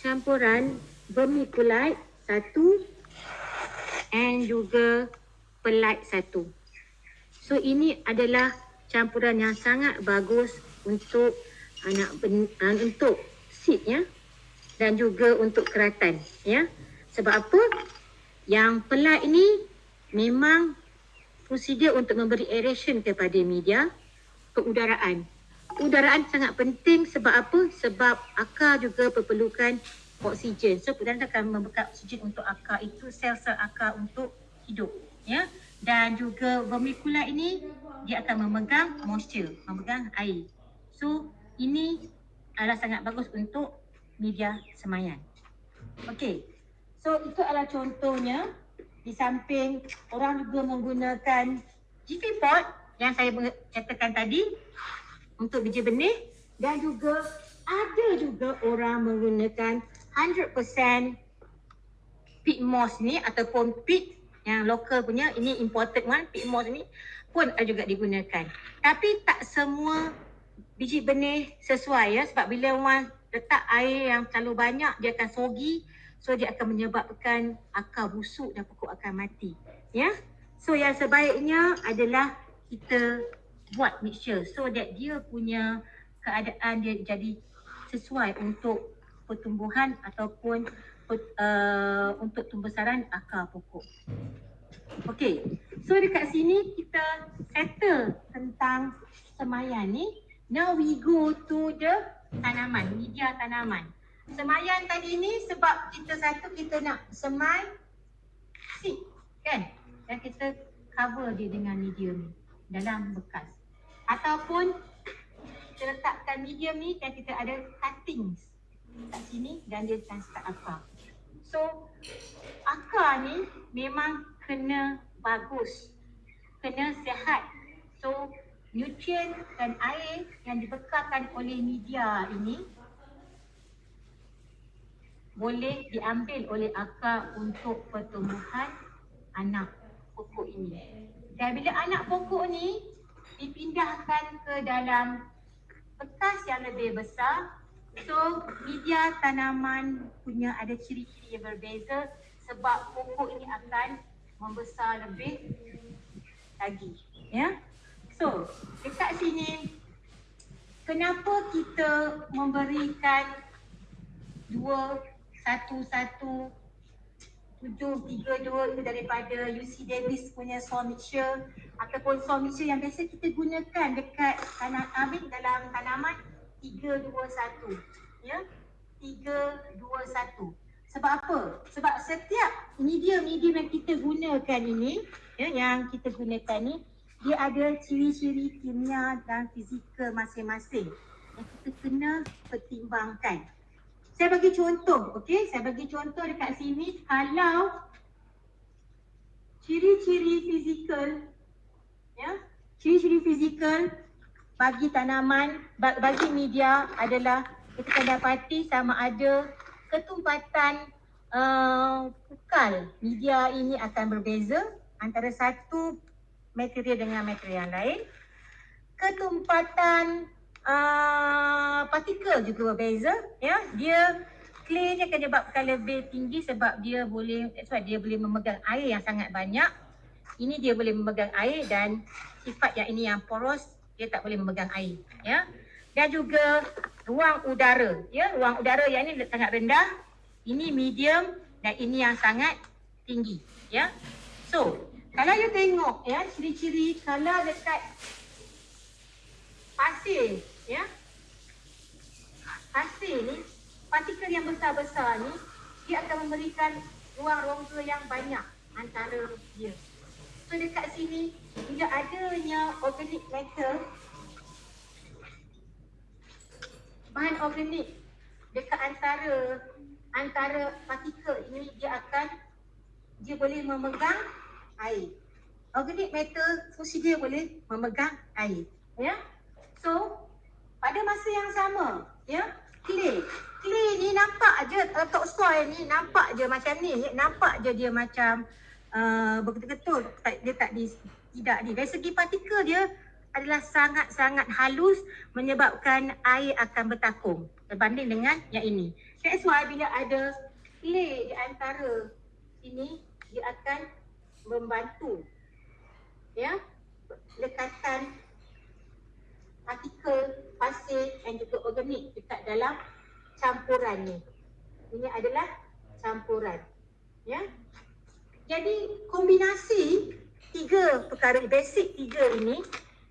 campuran vermiculite satu and juga pelite satu. So ini adalah campuran yang sangat bagus untuk anak ben, uh, untuk seed ya dan juga untuk keratan ya sebab apa yang pelite ini memang dia untuk memberi aeration kepada media keudaraan. Udaraan sangat penting sebab apa? Sebab akar juga perlukan oksigen. So, dan akan membekal oksigen untuk akar itu sel-sel akar untuk hidup. Ya? Dan juga vermicula ini dia akan memegang moisture, memegang air. So, ini adalah sangat bagus untuk media semayan. Okey. So, itu adalah contohnya di samping orang juga menggunakan GP pot yang saya katakan tadi untuk biji benih dan juga ada juga orang menggunakan 100% peat moss ni ataupun peat yang lokal punya ini imported one peat moss ni pun juga digunakan tapi tak semua biji benih sesuai ya sebab bila orang letak air yang terlalu banyak dia akan sogi So dia akan menyebabkan akar busuk dan pokok akan mati. Ya. So yang sebaiknya adalah kita buat mixture so that dia punya keadaan dia jadi sesuai untuk pertumbuhan ataupun uh, untuk pembesaran akar pokok. Okay, so dekat sini kita settle tentang semayan ni. Now we go to the tanaman, media tanaman. Semayan tadi ni sebab kita satu kita nak semai seed kan? Dan kita cover dia dengan medium dalam bekas. Ataupun kita letakkan medium ni dan kita ada cuttings kat sini dan dia start akar. So akar ni memang kena bagus kena sihat. So nutrien dan air yang dibekalkan oleh media ini boleh diambil oleh akar untuk pertumbuhan anak pokok ini. Dan bila anak pokok ni dipindahkan ke dalam bekas yang lebih besar, So media tanaman punya ada ciri-ciri yang berbeza sebab pokok ini akan membesar lebih lagi. Ya. So dekat sini kenapa kita memberikan dua satu satu tujuh tiga dua itu daripada UC Davis punya saw mixture ataupun mixture yang biasa kita gunakan dekat tanah amin dalam tanaman tiga dua satu ya tiga dua satu sebab apa? Sebab setiap media-media yang kita gunakan ini ya, yang kita gunakan ni dia ada ciri-ciri kimia dan fizikal masing-masing yang kita kena pertimbangkan. Saya bagi contoh, okey? Saya bagi contoh dekat sini kalau ciri-ciri fizikal ya, ciri-ciri fizikal bagi tanaman bagi media adalah kita dapati sama ada ketumpatan uh, pukal media ini akan berbeza antara satu material dengan material yang lain. Ketumpatan uh, partikel juga berbeza ya. Dia clay ni akan menyebabkan lebih tinggi sebab dia boleh sebab dia boleh memegang air yang sangat banyak. Ini dia boleh memegang air dan sifat yang ini yang poros dia tak boleh memegang air ya. Dan juga ruang udara ya. Ruang udara yang ini sangat rendah ini medium dan ini yang sangat tinggi ya. So kalau you tengok ya ciri-ciri kalau dekat pasir ya. Pasir ni partikel yang besar-besar ni dia akan memberikan ruang rongga yang banyak antara dia. So dekat sini bila adanya organic matter. Bahan organik dekat antara antara partikel ini dia akan dia boleh memegang air. Organic matter fungsi dia boleh memegang air ya? So pada masa yang sama ya clay. Clay ni nampak aje top soil ni nampak je macam ni. Nampak je dia macam uh, betul-betul dia tak di tidak ni dari segi partikel dia adalah sangat-sangat halus menyebabkan air akan bertakung berbanding dengan yang ini. That's why bila ada clay di antara ini dia akan membantu ya lekatan partikel pasir dan juga organik dekat dalam campuran ni. Ini adalah campuran. Ya. Jadi kombinasi tiga perkara basic tiga ini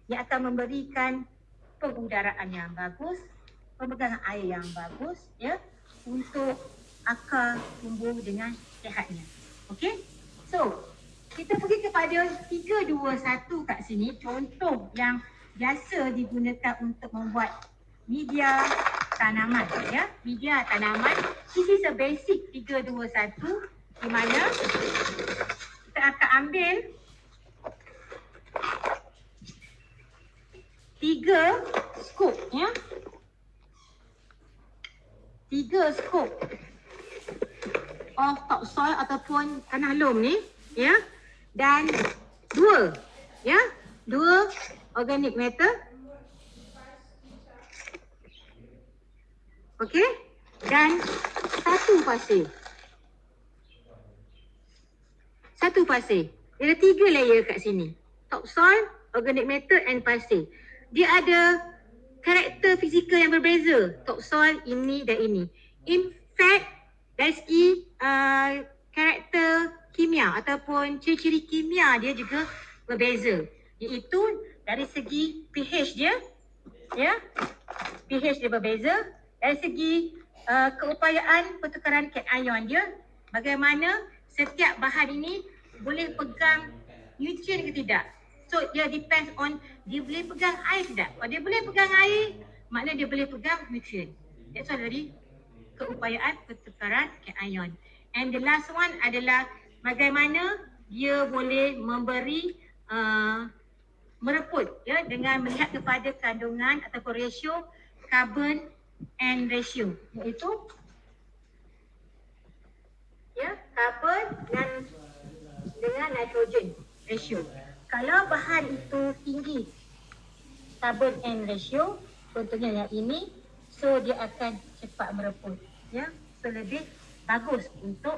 yang akan memberikan pengudaraan yang bagus, pemegangan air yang bagus ya untuk akar tumbuh dengan sihatnya. Okey? So, kita pergi kepada 3 2 1 kat sini. Contoh yang biasa digunakan untuk membuat media tanaman ya. Media tanaman. This is a basic 3 2 1 di mana kita akan ambil tiga scoop ya. Tiga scoop of topsoil ataupun tanah lom ni ya dan dua ya dua organic matter. Okey. Dan satu pasir. Satu pasir. Dia ada tiga layer kat sini. Topsoil, organic matter and pasir. Dia ada karakter fizikal yang berbeza. Topsoil ini dan ini. In fact, dari segi uh, karakter kimia ataupun ciri-ciri kimia dia juga berbeza. Iaitu dari segi pH dia ya pH dia berbeza. Dari segi uh, keupayaan pertukaran cation dia bagaimana setiap bahan ini boleh pegang nutrien ke tidak. So dia depends on dia boleh pegang air tidak. Kalau dia boleh pegang air maknanya dia boleh pegang nutrien. That's why dari keupayaan pertukaran cation and the last one adalah bagaimana dia boleh memberi uh, mereput ya dengan melihat kepada kandungan atau ratio carbon and ratio iaitu ya carbon dan dengan nitrogen ratio. Kalau bahan itu tinggi carbon and ratio contohnya yang ini so dia akan cepat mereput ya so lebih bagus untuk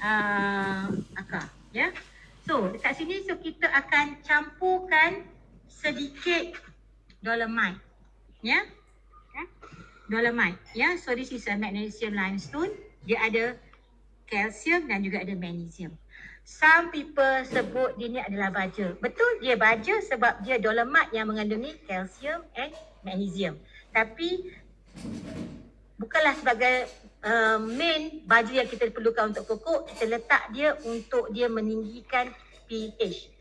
uh, akar ya? So dekat sini so kita akan campurkan sedikit dolomite ya? Dolomite ya? So this is a magnesium limestone. Dia ada kalsium dan juga ada magnesium. Some people sebut dia ni adalah baja. Betul dia baja sebab dia dolomite yang mengandungi kalsium and magnesium. Tapi bukanlah sebagai uh, main baju yang kita perlukan untuk pokok kita letak dia untuk dia meninggikan pH.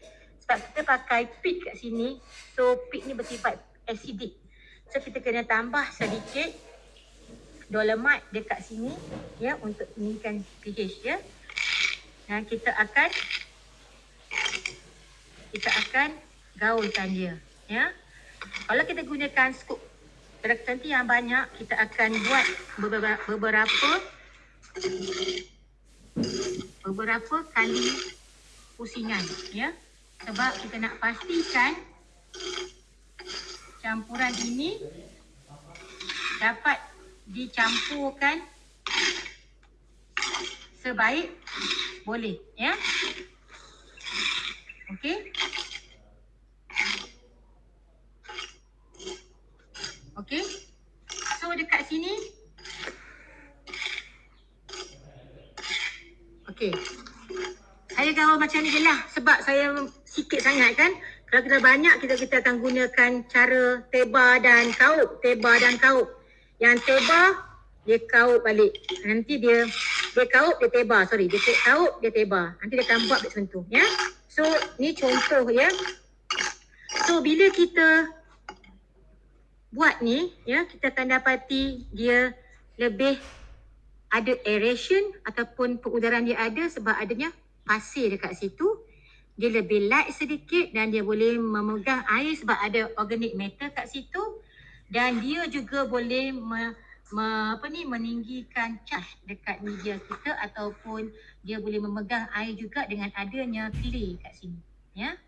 Sebab kita pakai peat kat sini so peat ni bersifat acidic. So kita kena tambah sedikit dolomite dekat sini ya untuk meninggikan pH ya. Dan kita akan kita akan gaulkan dia ya. Kalau kita gunakan scoop nanti yang banyak kita akan buat beberapa beberapa beberapa kali pusingan ya sebab kita nak pastikan campuran ini dapat dicampurkan sebaik boleh ya Okey. So dekat sini. Okey. Gawal macam ni je lah. Sebab saya sikit sangat kan. Kalau kita banyak, kita kita akan gunakan cara teba dan kaup. Teba dan kaup. Yang teba, dia kaup balik. Nanti dia, dia kaup, dia teba. Sorry, dia kaup, dia teba. Nanti dia akan buat macam tu. Ya? So, ni contoh ya. So, bila kita buat ni ya kita akan dapati dia lebih ada aeration ataupun pengudaran dia ada sebab adanya pasir dekat situ dia lebih light sedikit dan dia boleh memegang air sebab ada organic matter kat situ dan dia juga boleh me, me, apa ni meninggikan charge dekat media kita ataupun dia boleh memegang air juga dengan adanya clay kat sini ya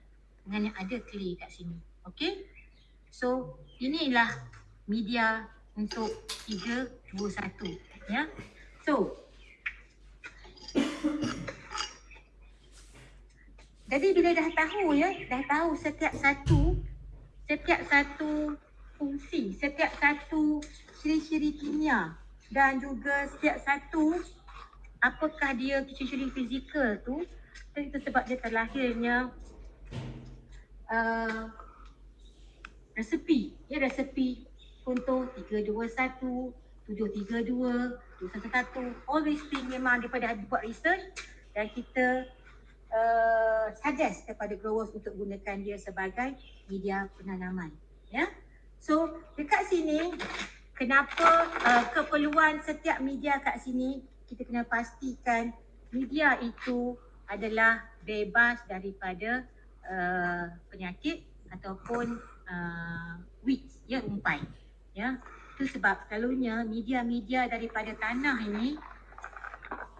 dengan yang ada clay kat sini okey so inilah media untuk 3, 2, 1. Ya. So. Jadi bila dah tahu ya, dah tahu setiap satu, setiap satu fungsi, setiap satu ciri-ciri kimia dan juga setiap satu apakah dia ciri-ciri fizikal tu, itu sebab dia terlahirnya uh, resepi ya resepi contoh 321 732 211 all these things memang daripada buat research dan kita uh, suggest kepada growers untuk gunakan dia sebagai media penanaman ya? So dekat sini kenapa uh, keperluan setiap media kat sini kita kena pastikan media itu adalah bebas daripada uh, penyakit ataupun uh, weeds ya umpai ya? Itu sebab selalunya media-media daripada tanah ini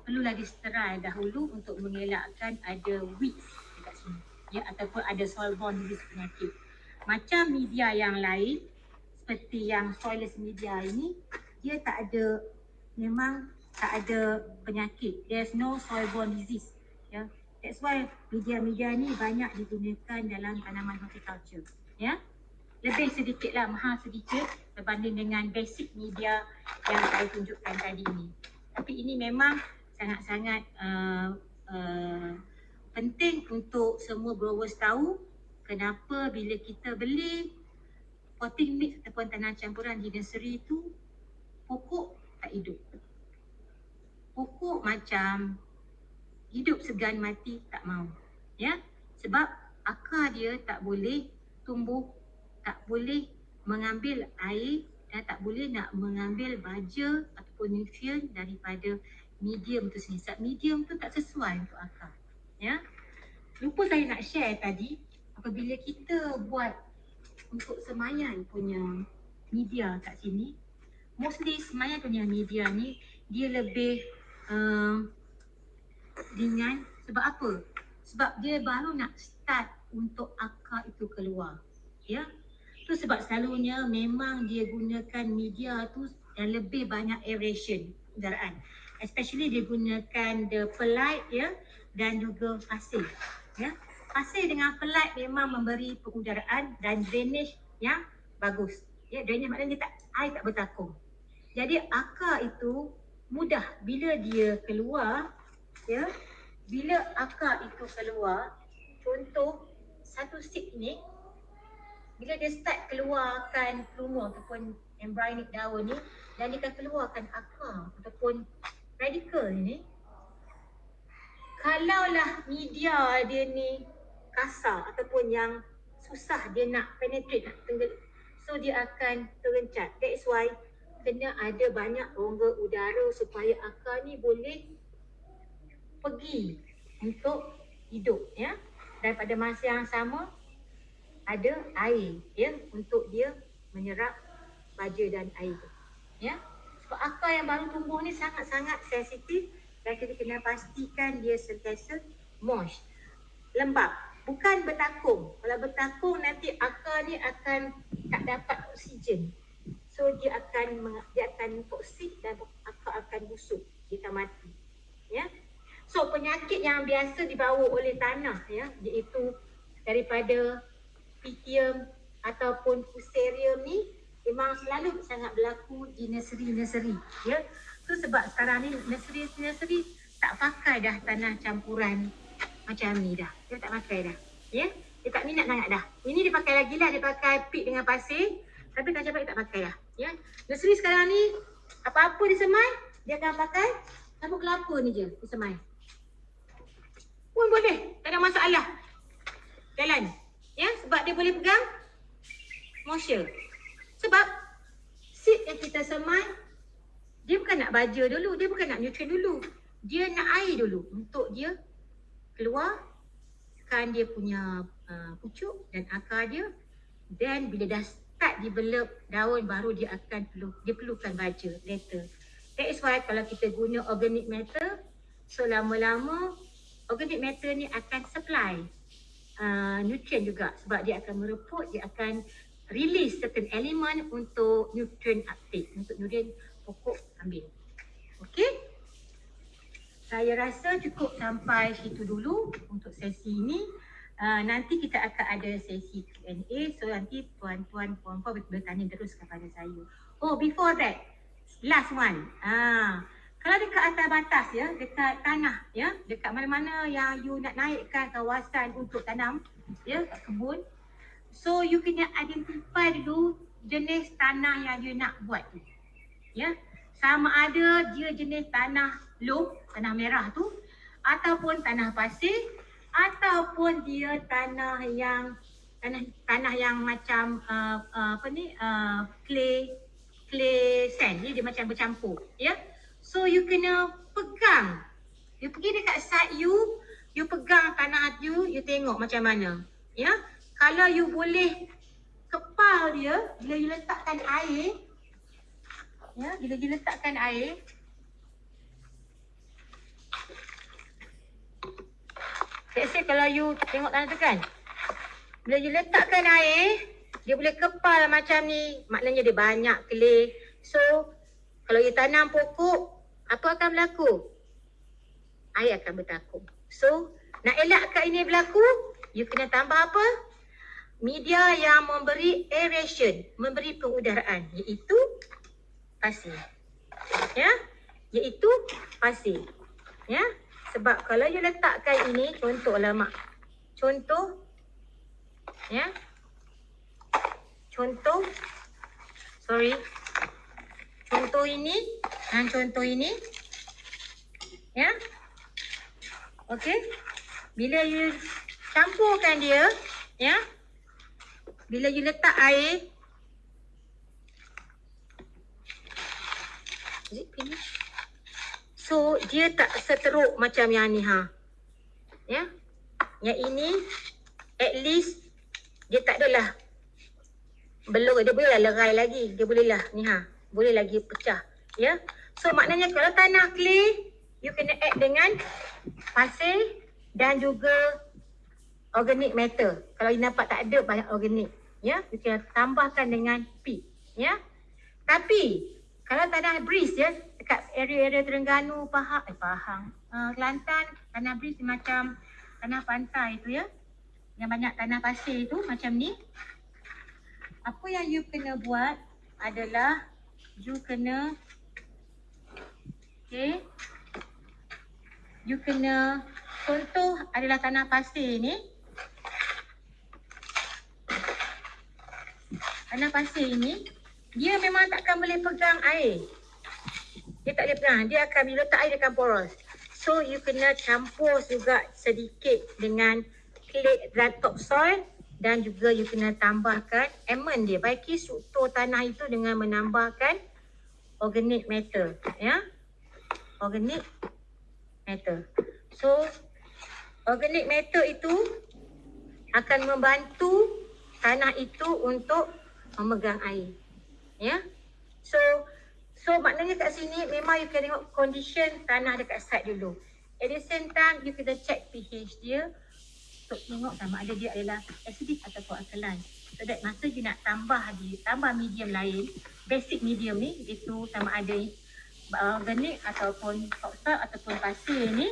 perlulah disterai dahulu untuk mengelakkan ada weeds dekat sini. Ya ataupun ada soil-borne disease penyakit. Macam media yang lain seperti yang soilless media ini dia tak ada memang tak ada penyakit. There's no soil-borne disease. Ya that's why media-media ni banyak digunakan dalam tanaman horticulture. Ya lebih sedikit lah mahal sedikit berbanding dengan basic media yang saya tunjukkan tadi ini. Tapi ini memang sangat-sangat uh, uh, penting untuk semua growers tahu kenapa bila kita beli potting mix ataupun tanah campuran di nursery itu pokok tak hidup. Pokok macam hidup segan mati tak mau ya? Sebab akar dia tak boleh tumbuh tak boleh mengambil air dan tak boleh nak mengambil baja ataupun nutrient daripada medium tu sendiri. Sebab medium tu tak sesuai untuk akar. Ya. Lupa saya nak share tadi, apabila kita buat untuk semayan punya media kat sini, mostly semayan punya media ni, dia lebih uh, ringan. Sebab apa? Sebab dia baru nak start untuk akar itu keluar. Ya, tu sebab selalunya memang dia gunakan media tu dan lebih banyak aeration kendaraan. Especially digunakan the perlite ya dan juga pasir. Ya. Pasir dengan perlite memang memberi pengudaraan dan drainage yang bagus. Ya, drainage maknanya dia tak air tak bertakung. Jadi akar itu mudah bila dia keluar ya. Bila akar itu keluar contoh satu seed ni bila dia start keluarkan pluma ataupun embryonic daun ni dan dia akan keluarkan akar ataupun radical ni kalaulah media dia ni kasar ataupun yang susah dia nak penetrate nak tenggelam so dia akan terencat that is why kena ada banyak rongga udara supaya akar ni boleh pergi untuk hidup ya dan pada masa yang sama ada air ya untuk dia menyerap baja dan air tu. Ya. Sebab akar yang baru tumbuh ni sangat-sangat sensitif dan kita kena pastikan dia sentiasa moist. Lembab, bukan bertakung. Kalau bertakung nanti akar ni akan tak dapat oksigen. So dia akan dia akan toksik dan akar akan busuk, dia akan mati. Ya. So penyakit yang biasa dibawa oleh tanah ya iaitu daripada pythium ataupun fusarium ni memang selalu sangat berlaku di nursery-nursery ya. Tu sebab sekarang ni nursery-nursery tak pakai dah tanah campuran macam ni dah. Dia tak pakai dah. Ya. Dia tak minat sangat dah. Ini dia pakai lagi lah. Dia pakai pit dengan pasir. Tapi campuran dia tak pakai dah. Ya. Nursery sekarang ni apa-apa disemai dia akan pakai sabuk kelapa ni je disemai. Pun boleh. Tak ada masalah. Jalan. Ya, sebab dia boleh pegang moisture. Sebab seed yang kita semai dia bukan nak baja dulu, dia bukan nak nutrien dulu. Dia nak air dulu untuk dia keluarkan dia punya uh, pucuk dan akar dia. Then bila dah start develop daun baru dia akan perlu dia perlukan baja later. That is why kalau kita guna organic matter so lama-lama organic matter ni akan supply uh, nutrient juga sebab dia akan mereput, dia akan release certain element untuk nutrient uptake, untuk nutrient pokok ambil. Okay? Saya rasa cukup sampai situ dulu untuk sesi ini. Uh, nanti kita akan ada sesi Q&A. So nanti tuan-tuan, puan-puan bertanya terus kepada saya. Oh, before that, last one. Ah, kalau dekat atas batas ya, dekat tanah ya, dekat mana-mana yang you nak naikkan kawasan untuk tanam ya, kebun. So you kena identify dulu jenis tanah yang you nak buat tu. Ya. Sama ada dia jenis tanah loam, tanah merah tu ataupun tanah pasir ataupun dia tanah yang tanah tanah yang macam uh, uh, apa ni uh, clay clay sand ni dia macam bercampur ya. So you kena pegang. You pergi dekat site you, you pegang tanah you, you tengok macam mana. Ya. Kalau you boleh kepal dia, bila you letakkan air, ya, bila you letakkan air, say kalau you tengok tanah tu kan, bila you letakkan air, dia boleh kepal macam ni, maknanya dia banyak clay. So, kalau you tanam pokok, apa akan berlaku? Air akan bertakung. So, nak elakkan ini berlaku, you kena tambah apa? Media yang memberi aeration, memberi pengudaraan iaitu pasir. Ya? Iaitu pasir. Ya? Sebab kalau you letakkan ini, contohlah mak. Contoh. Ya? Contoh. Sorry. Contoh ini dan contoh ini. Ya. Okey. Bila you campurkan dia, ya. Bila you letak air So dia tak seteruk macam yang ni ha. Ya. Yang ini at least dia tak adalah belum dia boleh lah lerai lagi. Dia boleh lah ni ha. Boleh lagi pecah. Ya. So maknanya kalau tanah clay, you kena add dengan pasir dan juga organic matter. Kalau you nampak tak ada banyak organic, ya, kena tambahkan dengan peat, ya. Tapi kalau tanah breeze ya dekat area-area Terengganu, Pahang, eh Pahang, uh, Kelantan, tanah breeze macam tanah pantai tu ya. Yang banyak tanah pasir tu macam ni. Apa yang you kena buat adalah you kena okay, you kena contoh adalah tanah pasir ni. Tanah pasir ni dia memang takkan boleh pegang air. Dia tak boleh pegang. Dia akan letak air akan poros. So you kena campur juga sedikit dengan clay dry topsoil dan juga you kena tambahkan amend dia. Baiki struktur tanah itu dengan menambahkan organic matter. Ya. Organic matter. So organic matter itu akan membantu tanah itu untuk memegang air. Ya. So so maknanya kat sini memang you kena tengok condition tanah dekat site dulu. At the same time you kena check pH dia untuk tengok sama ada dia adalah acidic ataupun alkaline. So that masa you nak tambah di tambah medium lain, basic medium ni itu sama ada organic ataupun topsoil ataupun pasir ni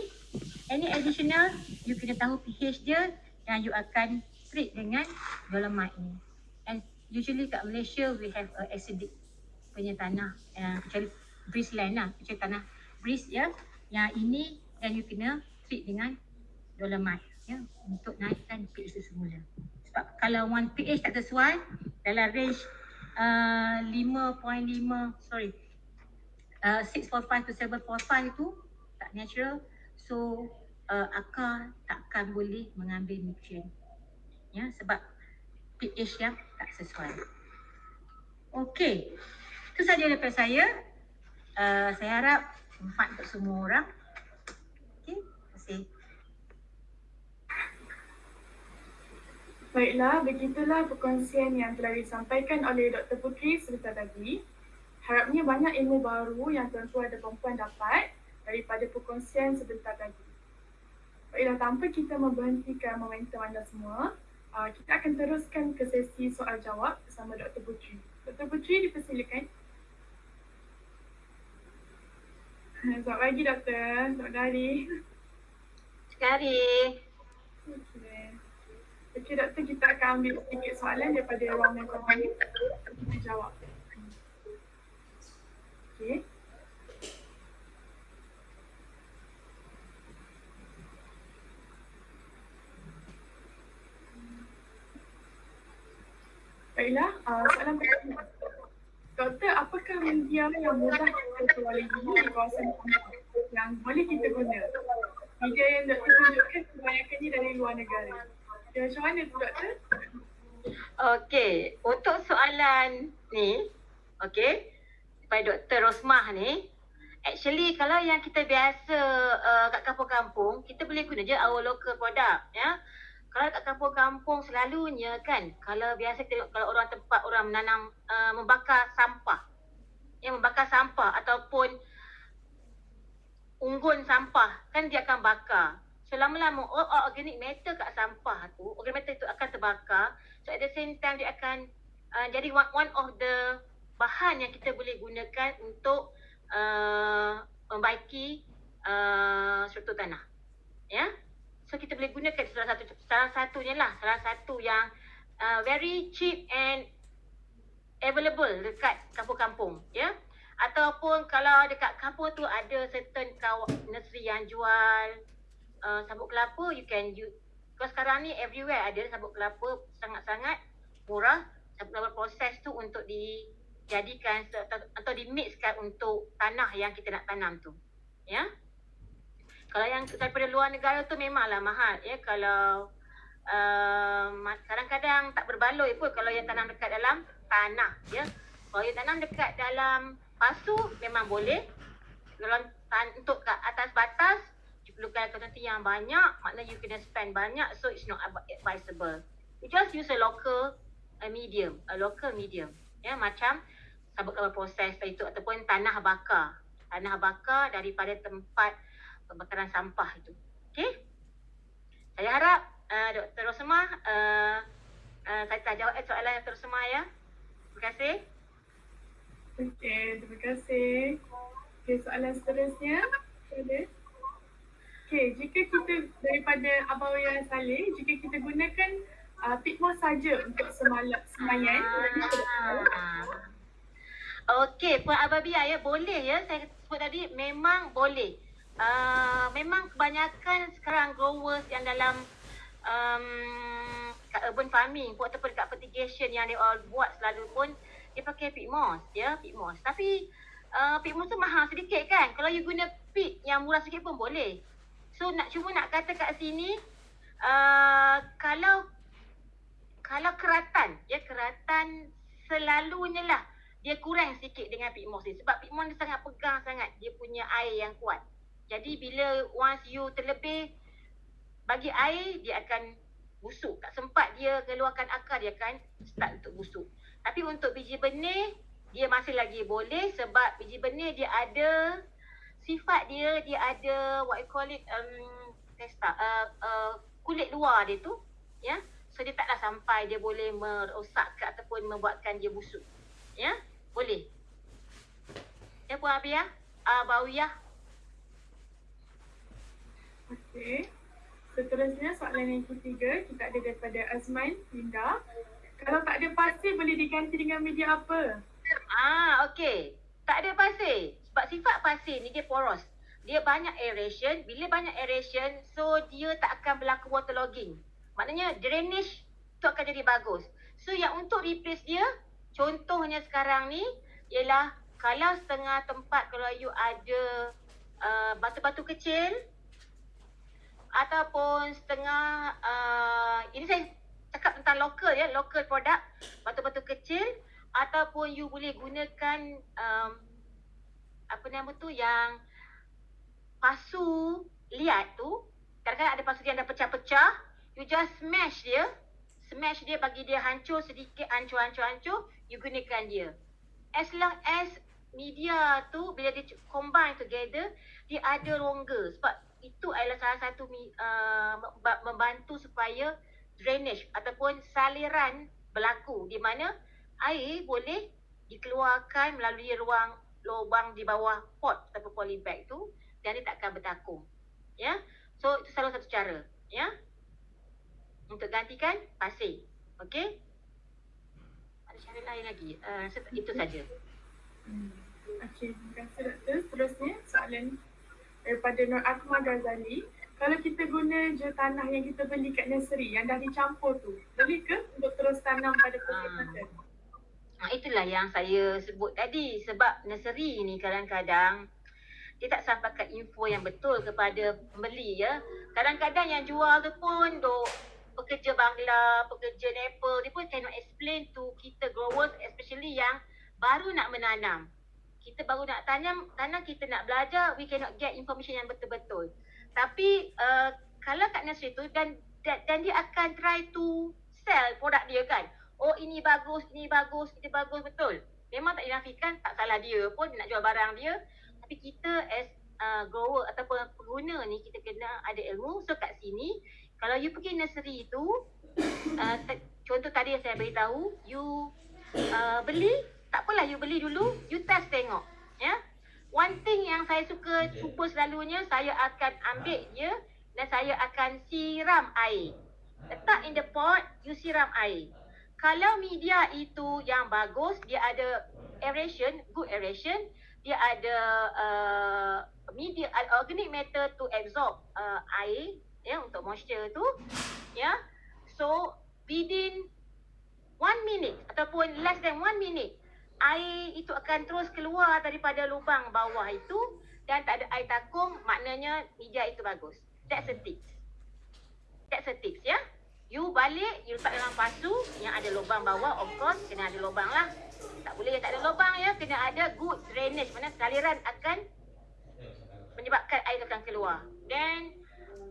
any additional you kena tahu pH dia yang you akan treat dengan dolomite ni. And usually kat Malaysia we have a acidic punya tanah uh, kecuali breeze land lah kecuali tanah breeze ya. Yang ini dan you kena treat dengan dolomite ya. Untuk naikkan pH semula. Sebab kalau one pH tak sesuai dalam range uh, 5.5 sorry uh, 645 to 745 tu tak natural. So uh, akar takkan boleh mengambil nutrient ya sebab pH yang tak sesuai. Okey. Itu saja daripada saya. Uh, saya harap manfaat untuk semua orang. Okey, terima kasih. Baiklah, begitulah perkongsian yang telah disampaikan oleh Dr. Putri sebentar tadi. Harapnya banyak ilmu baru yang tuan-tuan dan puan dapat daripada perkongsian sebentar tadi. Baiklah, tanpa kita memberhentikan momentum anda semua, uh, kita akan teruskan ke sesi soal jawab bersama Dr. Putri. Dr. Putri dipersilakan. Selamat pagi Doktor. Selamat hari. Sekali. Okey. Okey Doktor, kita akan ambil sedikit soalan daripada ruangan ni. Kita jawab. Okey. Baiklah, uh, soalan pertama. Doktor, apakah media yang mudah kita peroleh di kawasan yang boleh kita guna? Media yang doktor tunjukkan kebanyakannya dari luar negara. Ya, macam mana tu doktor? Okey, untuk soalan ni, okey, daripada Dr. Rosmah ni, actually kalau yang kita biasa uh, kat kampung-kampung, kita boleh guna je our local product, ya kalau kat kampung-kampung selalunya kan kalau biasa tengok kalau orang tempat orang menanam uh, membakar sampah yang membakar sampah ataupun unggun sampah kan dia akan bakar. So lama-lama oh, oh, organic matter kat sampah tu organic matter tu akan terbakar. So at the same time dia akan uh, jadi one, one of the bahan yang kita boleh gunakan untuk uh, membaiki uh, struktur tanah. Ya? yeah? So kita boleh gunakan salah satu salah satunya lah, salah satu yang uh, very cheap and available dekat kampung-kampung, ya. Yeah? Ataupun kalau dekat kampung tu ada certain kaw nursery yang jual uh, sabut kelapa, you can use. Kalau sekarang ni everywhere ada sabut kelapa sangat-sangat murah. Sabut kelapa proses tu untuk dijadikan atau dimixkan untuk tanah yang kita nak tanam tu. Ya. Yeah? Kalau yang daripada luar negara tu memanglah mahal ya. Kalau uh, kadang-kadang tak berbaloi pun kalau yang tanam dekat dalam tanah ya. Kalau yang tanam dekat dalam pasu memang boleh. Kalau tan- untuk ke atas batas you perlukan kuantiti yang banyak maknanya you kena spend banyak so it's not advisable. You just use a local a medium a local medium ya. Macam sabut kelapa proses itu ataupun tanah bakar. Tanah bakar daripada tempat pembakaran sampah itu. Okey? Saya harap uh, Dr. Rosmah uh, uh, saya tak jawab soalan Dr. Rosmah ya. Terima kasih. Okey, terima kasih. Okey, soalan seterusnya ada. Okey, jika kita daripada Abang Yang Saleh, jika kita gunakan uh, pitmos saja untuk semalam semayan, Ah. Okey, Puan Ababia ya, boleh ya. Saya sebut tadi memang boleh. Uh, memang kebanyakan sekarang growers yang dalam um, kat urban farming pun ataupun kat fertigation yang dia all buat selalu pun dia pakai pit moss ya, pit moss. Tapi uh, pit moss tu mahal sedikit kan. Kalau you guna pit yang murah sikit pun boleh. So nak cuma nak kata kat sini uh, kalau kalau keratan ya keratan selalunya lah dia kurang sikit dengan pit moss ni sebab pit moss dia sangat pegang sangat dia punya air yang kuat. Jadi bila once you terlebih bagi air dia akan busuk. Tak sempat dia keluarkan akar dia akan start untuk busuk. Tapi untuk biji benih dia masih lagi boleh sebab biji benih dia ada sifat dia dia ada what you call it um testa uh, uh, kulit luar dia tu ya. So dia taklah sampai dia boleh merosakkan ataupun membuatkan dia busuk. Ya, boleh. Ya Puan Abia, uh, Bawiyah. Okey. Seterusnya soalan yang ketiga kita ada daripada Azman Linda. Kalau tak ada pasir boleh diganti dengan media apa? Ah, okey. Tak ada pasir. Sebab sifat pasir ni dia poros. Dia banyak aeration. Bila banyak aeration, so dia tak akan berlaku waterlogging. Maknanya drainage tu akan jadi bagus. So yang untuk replace dia, contohnya sekarang ni ialah kalau setengah tempat kalau you ada uh, batu-batu kecil ataupun setengah uh, ini saya cakap tentang local ya, local product, batu-batu kecil ataupun you boleh gunakan um, apa nama tu yang pasu liat tu kadang-kadang ada pasu yang dah pecah-pecah you just smash dia smash dia bagi dia hancur sedikit hancur-hancur-hancur you gunakan dia. As long as media tu bila dia combine together dia ada rongga. Sebab itu adalah salah satu uh, membantu supaya drainage ataupun saliran berlaku di mana air boleh dikeluarkan melalui ruang lubang di bawah pot ataupun polybag tu dan dia tak akan bertakung. Ya. So itu salah satu cara, ya. Untuk gantikan pasir. Okey? Ada cara lain lagi. Uh, itu saja. Hmm. Okey, terima kasih doktor. Seterusnya soalan daripada Nur Akmal Ghazali. Kalau kita guna je tanah yang kita beli kat nursery yang dah dicampur tu, boleh ke untuk terus tanam pada pokok uh. Ha, itulah yang saya sebut tadi sebab nursery ni kadang-kadang dia tak sampaikan info yang betul kepada pembeli ya. Kadang-kadang yang jual tu pun dok pekerja Bangla, pekerja Nepal, dia pun cannot explain to kita growers especially yang baru nak menanam. Kita baru nak tanam, tanam kita nak belajar, we cannot get information yang betul-betul. Tapi uh, kalau kat nursery tu dan, dan dia akan try to sell produk dia kan oh ini bagus, ini bagus, ini bagus betul. Memang tak dinafikan tak salah dia pun nak jual barang dia. Tapi kita as uh, grower ataupun pengguna ni kita kena ada ilmu. So kat sini kalau you pergi nursery tu uh, contoh tadi yang saya beritahu you uh, beli tak apalah you beli dulu you test tengok ya. Yeah? One thing yang saya suka cuba selalunya saya akan ambil dia dan saya akan siram air. Letak in the pot, you siram air kalau media itu yang bagus, dia ada aeration, good aeration, dia ada uh, media uh, organic matter to absorb uh, air ya untuk moisture tu ya so within one minute ataupun less than one minute air itu akan terus keluar daripada lubang bawah itu dan tak ada air takung maknanya media itu bagus that's a tips that's a tips ya You balik, you letak dalam pasu yang ada lubang bawah, of course kena ada lubang lah. Tak boleh yang tak ada lubang ya, kena ada good drainage. Mana saliran akan menyebabkan air akan keluar. Then,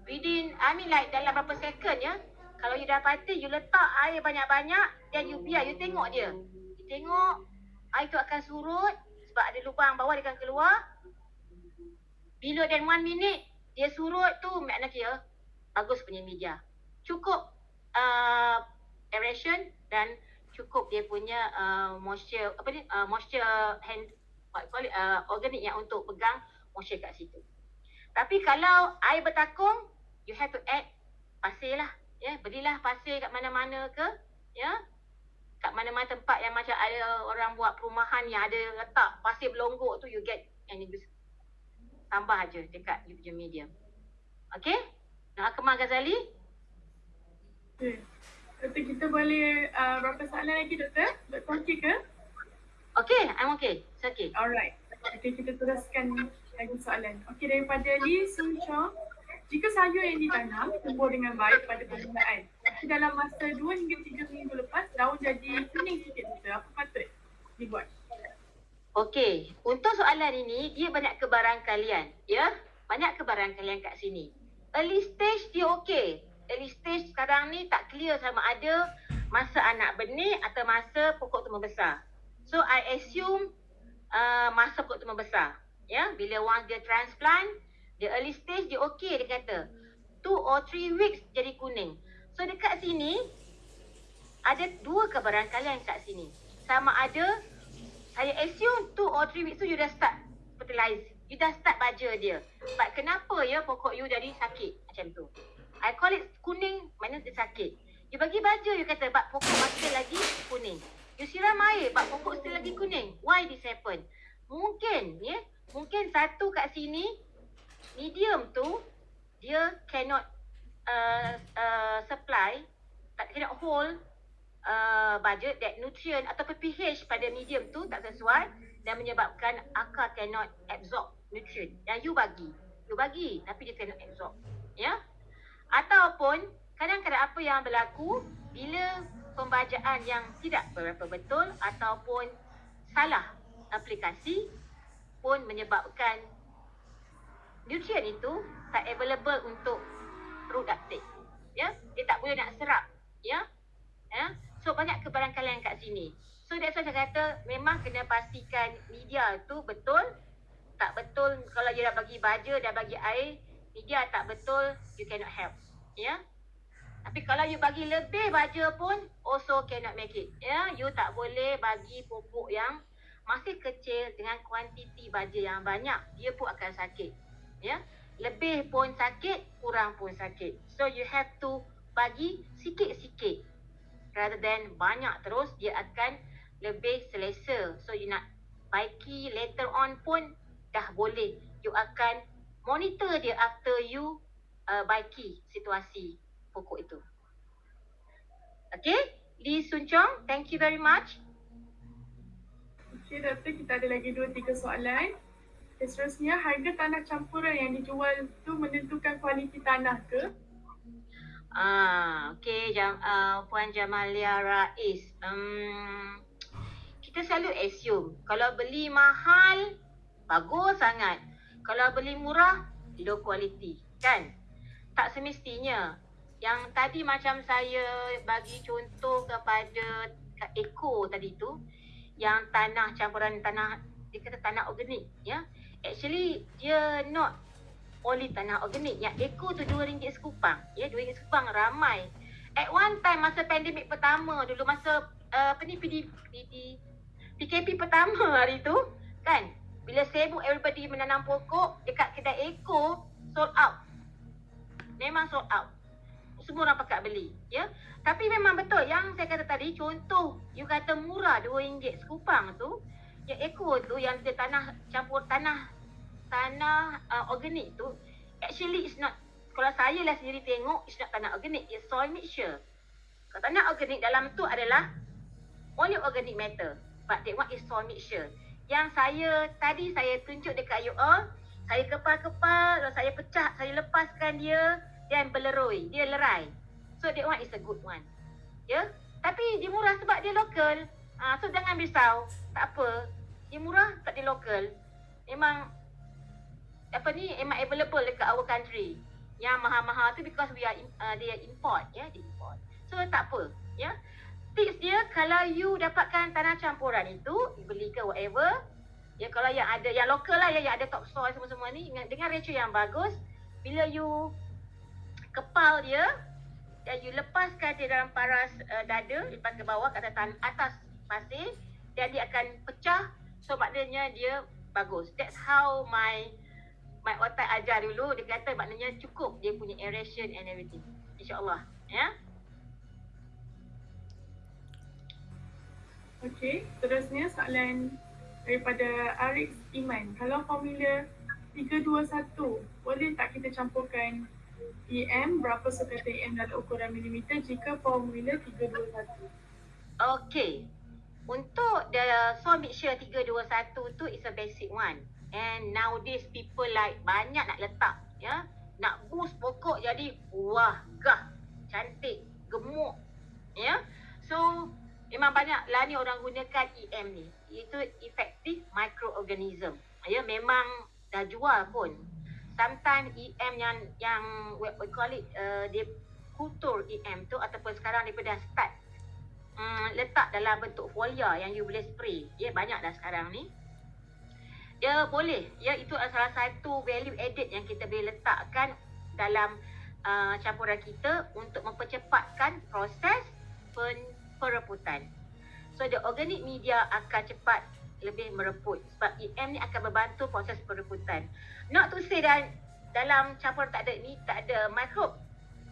within, I mean like dalam berapa second ya, kalau you dapati, you letak air banyak-banyak, then you biar, you tengok dia. You tengok, air tu akan surut sebab ada lubang bawah dia akan keluar. Bila dan one minute, dia surut tu, makna kira bagus punya media. Cukup uh, aeration dan cukup dia punya uh, moisture apa ni uh, moisture hand what call it uh, organik yang untuk pegang moisture kat situ. Tapi kalau air bertakung you have to add pasir lah. Ya, belilah pasir kat mana-mana ke, ya. Kat mana-mana tempat yang macam ada orang buat perumahan yang ada letak pasir belonggok tu you get and you tambah aja dekat you punya medium. Okay? Nak Akmal Ghazali? Okay. Doktor kita boleh uh, berapa soalan lagi doktor? Doktor okey ke? Okay, I'm okay. It's okay. Alright. Okay, kita teruskan lagi soalan. Okay, daripada Lee Sun Chong. Jika sayur yang ditanam tumbuh dengan baik pada tapi dalam masa 2 hingga 3 minggu lepas daun jadi kuning sikit doktor, apa patut dibuat? Okey, untuk soalan ini dia banyak kebarangkalian, ya. Banyak kebarangkalian kat sini. Early stage dia okey. Early stage sekarang ni tak clear sama ada masa anak benih atau masa pokok tu membesar. So I assume uh, masa pokok tu membesar. Ya, bila once dia transplant, dia early stage dia okey dia kata. Two or three weeks jadi kuning. So dekat sini ada dua kebarangkalian kat sini. Sama ada saya assume two or three weeks tu you dah start fertilize. You dah start baja dia. But kenapa ya pokok you jadi sakit macam tu? I call it kuning mana dia sakit. You bagi baja you kata but pokok masih lagi kuning. You siram air but pokok still lagi kuning. Why this happen? Mungkin ya, mungkin satu kat sini medium tu dia cannot uh, uh, supply tak cannot hold uh, budget that nutrient atau pH pada medium tu tak sesuai dan menyebabkan akar cannot absorb nutrient. Yang you bagi you bagi tapi dia cannot absorb ya? Ataupun kadang-kadang apa yang berlaku bila pembajaan yang tidak berapa betul ataupun salah aplikasi pun menyebabkan nutrient itu tak available untuk uptake. Ya, dia tak boleh nak serap. Ya, ya. So banyak kebarangkalian kat sini. So that's why saya kata memang kena pastikan media tu betul. Tak betul kalau dia dah bagi baja, dah bagi air, media tak betul, you cannot help. Ya. Tapi kalau you bagi lebih baja pun also cannot make it. Ya, you tak boleh bagi pupuk yang masih kecil dengan kuantiti baja yang banyak, dia pun akan sakit ya lebih pun sakit kurang pun sakit. So you have to bagi sikit-sikit. Rather than banyak terus dia akan lebih selesa. So you nak baiki later on pun dah boleh. You akan monitor dia after you uh, baiki situasi pokok itu. Okay? Lee Sun Chong thank you very much. Okay, doktor, kita ada lagi dua tiga soalan. Okay, seterusnya, harga tanah campuran yang dijual tu menentukan kualiti tanah ke? Ah, okay, Jam, uh, Puan Jamalia Rais. Um, kita selalu assume kalau beli mahal, bagus sangat. Kalau beli murah, low quality. Kan? Tak semestinya. Yang tadi macam saya bagi contoh kepada Eko tadi tu, yang tanah campuran tanah, dia kata tanah organik. Ya? Actually dia not only tanah organik yang eco tu RM2 sekupang. Ya RM2 sekupang ramai. At one time masa pandemik pertama dulu masa uh, apa ni PD, PD PKP pertama hari tu kan? Bila sibuk everybody menanam pokok dekat kedai eco sold out. Memang sold out. Semua orang pakat beli ya? Tapi memang betul yang saya kata tadi contoh you kata murah RM2 sekupang tu yang eco tu yang dia tanah campur tanah tanah uh, organik tu actually it's not kalau saya lah sendiri tengok it's not tanah organik it's soil mixture. Kalau tanah organik dalam tu adalah only organic matter but that one is soil mixture. Yang saya tadi saya tunjuk dekat you all saya kepal-kepal lalu saya pecah saya lepaskan dia dan beleroi dia lerai. So that one is a good one ya? Yeah? tapi dia murah sebab dia lokal uh, so jangan risau tak apa dia murah tak dia lokal memang apa ni memang available dekat our country. Yang mahal-mahal tu because we are uh, they are import ya, yeah, they import. So tak apa, ya. Yeah. Tips dia kalau you dapatkan tanah campuran itu, beli ke whatever, ya kalau yang ada yang lokal lah ya yang ada topsoil semua-semua ni dengan, dengan ratio yang bagus, bila you kepal dia, dan you lepaskan dia dalam paras uh, dada lepas ke bawah ke atas, atas pasir dan dia akan pecah so maknanya dia bagus that's how my my otak ajar dulu dia kata maknanya cukup dia punya aeration and everything insyaallah ya Okey, terusnya soalan daripada Arif Iman. Kalau formula 321, boleh tak kita campurkan EM berapa sekata EM dalam ukuran milimeter jika formula 321. Okay. Untuk the soil mixture 321 tu is a basic one. And nowadays people like banyak nak letak ya. Nak boost pokok jadi wah gah cantik gemuk ya. So memang banyak lah ni orang gunakan EM ni. Itu effective microorganism. Ya memang dah jual pun sometimes EM yang yang we, call it uh, dia kultur EM tu ataupun sekarang dia dah start um, letak dalam bentuk folia yang you boleh spray. Ya banyak dah sekarang ni. Ya boleh. Ya itu salah satu value added yang kita boleh letakkan dalam uh, campuran kita untuk mempercepatkan proses pen, pereputan. So the organic media akan cepat lebih mereput sebab EM ni akan membantu proses pereputan. Not to say dan dalam campur tak ada ni tak ada mikrob.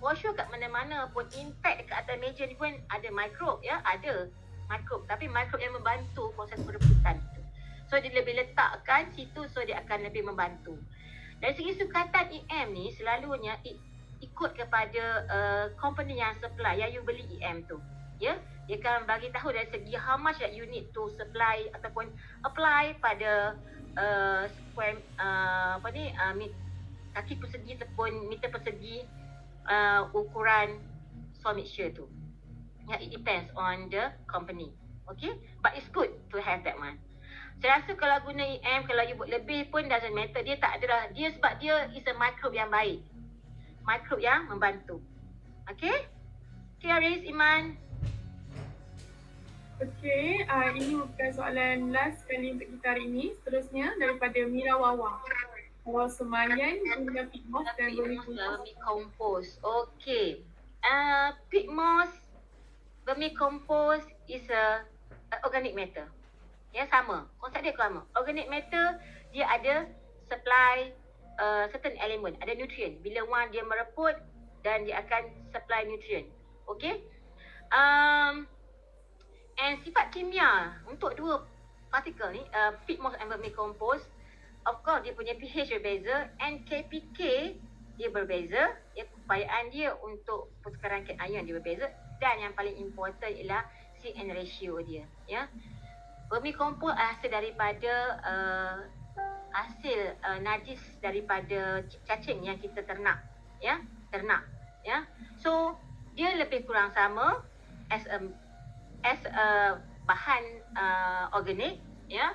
For sure kat mana-mana pun impact dekat atas meja ni pun ada mikrob ya, ada mikrob tapi mikrob yang membantu proses pereputan tu. So dia lebih letakkan situ so dia akan lebih membantu. Dari segi sukatan EM ni selalunya ikut kepada uh, company yang supply yang you beli EM tu. Ya, dia akan bagi tahu dari segi how much that you need to supply ataupun apply pada uh, square uh, apa ni uh, kaki persegi ataupun meter persegi uh, ukuran soil mixture tu. Yeah, it depends on the company. Okay, but it's good to have that one. Saya rasa kalau guna EM, kalau you buat lebih pun doesn't matter. Dia tak ada dah. Dia sebab dia is a microbe yang baik. Microbe yang membantu. Okay? Okay, Aris, Iman. Okey, uh, ini bukan soalan last kali untuk kita hari ini. Seterusnya daripada Mira Wawa. Awal semayan guna pig moss dan vermicompost. Okey. Uh, pig moss, vermicompost is a, a organic matter. Ya, sama. Konsep dia sama. Organic matter, dia ada supply uh, certain element, ada nutrient. Bila one dia mereput dan dia akan supply nutrient. Okey. Um, And sifat kimia untuk dua partikel ni, uh, peat moss and vermicompost, of course dia punya pH berbeza and KPK dia berbeza, ya, keupayaan dia untuk pertukaran ion dia berbeza dan yang paling important ialah CN ratio dia, ya. Vermicompost hasil daripada uh, hasil uh, najis daripada cacing yang kita ternak, ya, ternak, ya. So, dia lebih kurang sama as a as a bahan uh, organik ya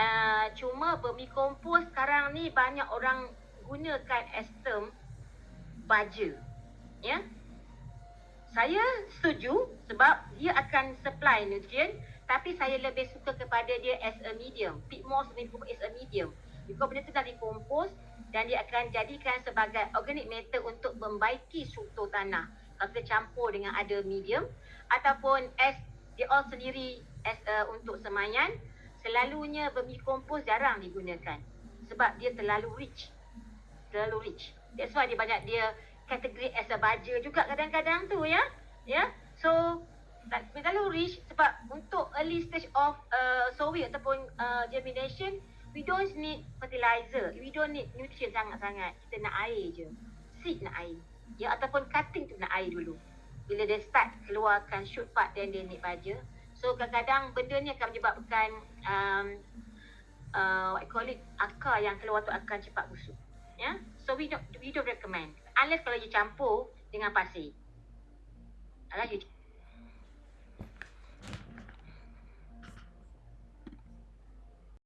uh, cuma vermicompost sekarang ni banyak orang gunakan as term baja ya. Saya setuju sebab dia akan supply nutrient tapi saya lebih suka kepada dia as a medium. Pit moss as a medium. Because benda tu dah dikompos dan dia akan jadikan sebagai organic matter untuk membaiki struktur tanah. Kalau kita campur dengan ada medium ataupun as dia all sendiri as uh, untuk semayan selalunya vermicompost jarang digunakan sebab dia terlalu rich. Terlalu rich. That's why dia banyak dia kategori as a baja juga kadang-kadang tu ya. Ya. So terlalu rich sebab untuk early stage of uh, sowing ataupun uh, germination we don't need fertilizer. We don't need nutrient sangat-sangat. Kita nak air je. Seed nak air. Ya ataupun cutting tu nak air dulu. Bila dia start keluarkan shoot part dan dia naik baja so kadang-kadang benda ni akan menyebabkan um, uh, what call it akar yang keluar tu akan cepat busuk. Ya? Yeah? so we don't we don't recommend. Unless kalau you campur dengan pasir. Alah you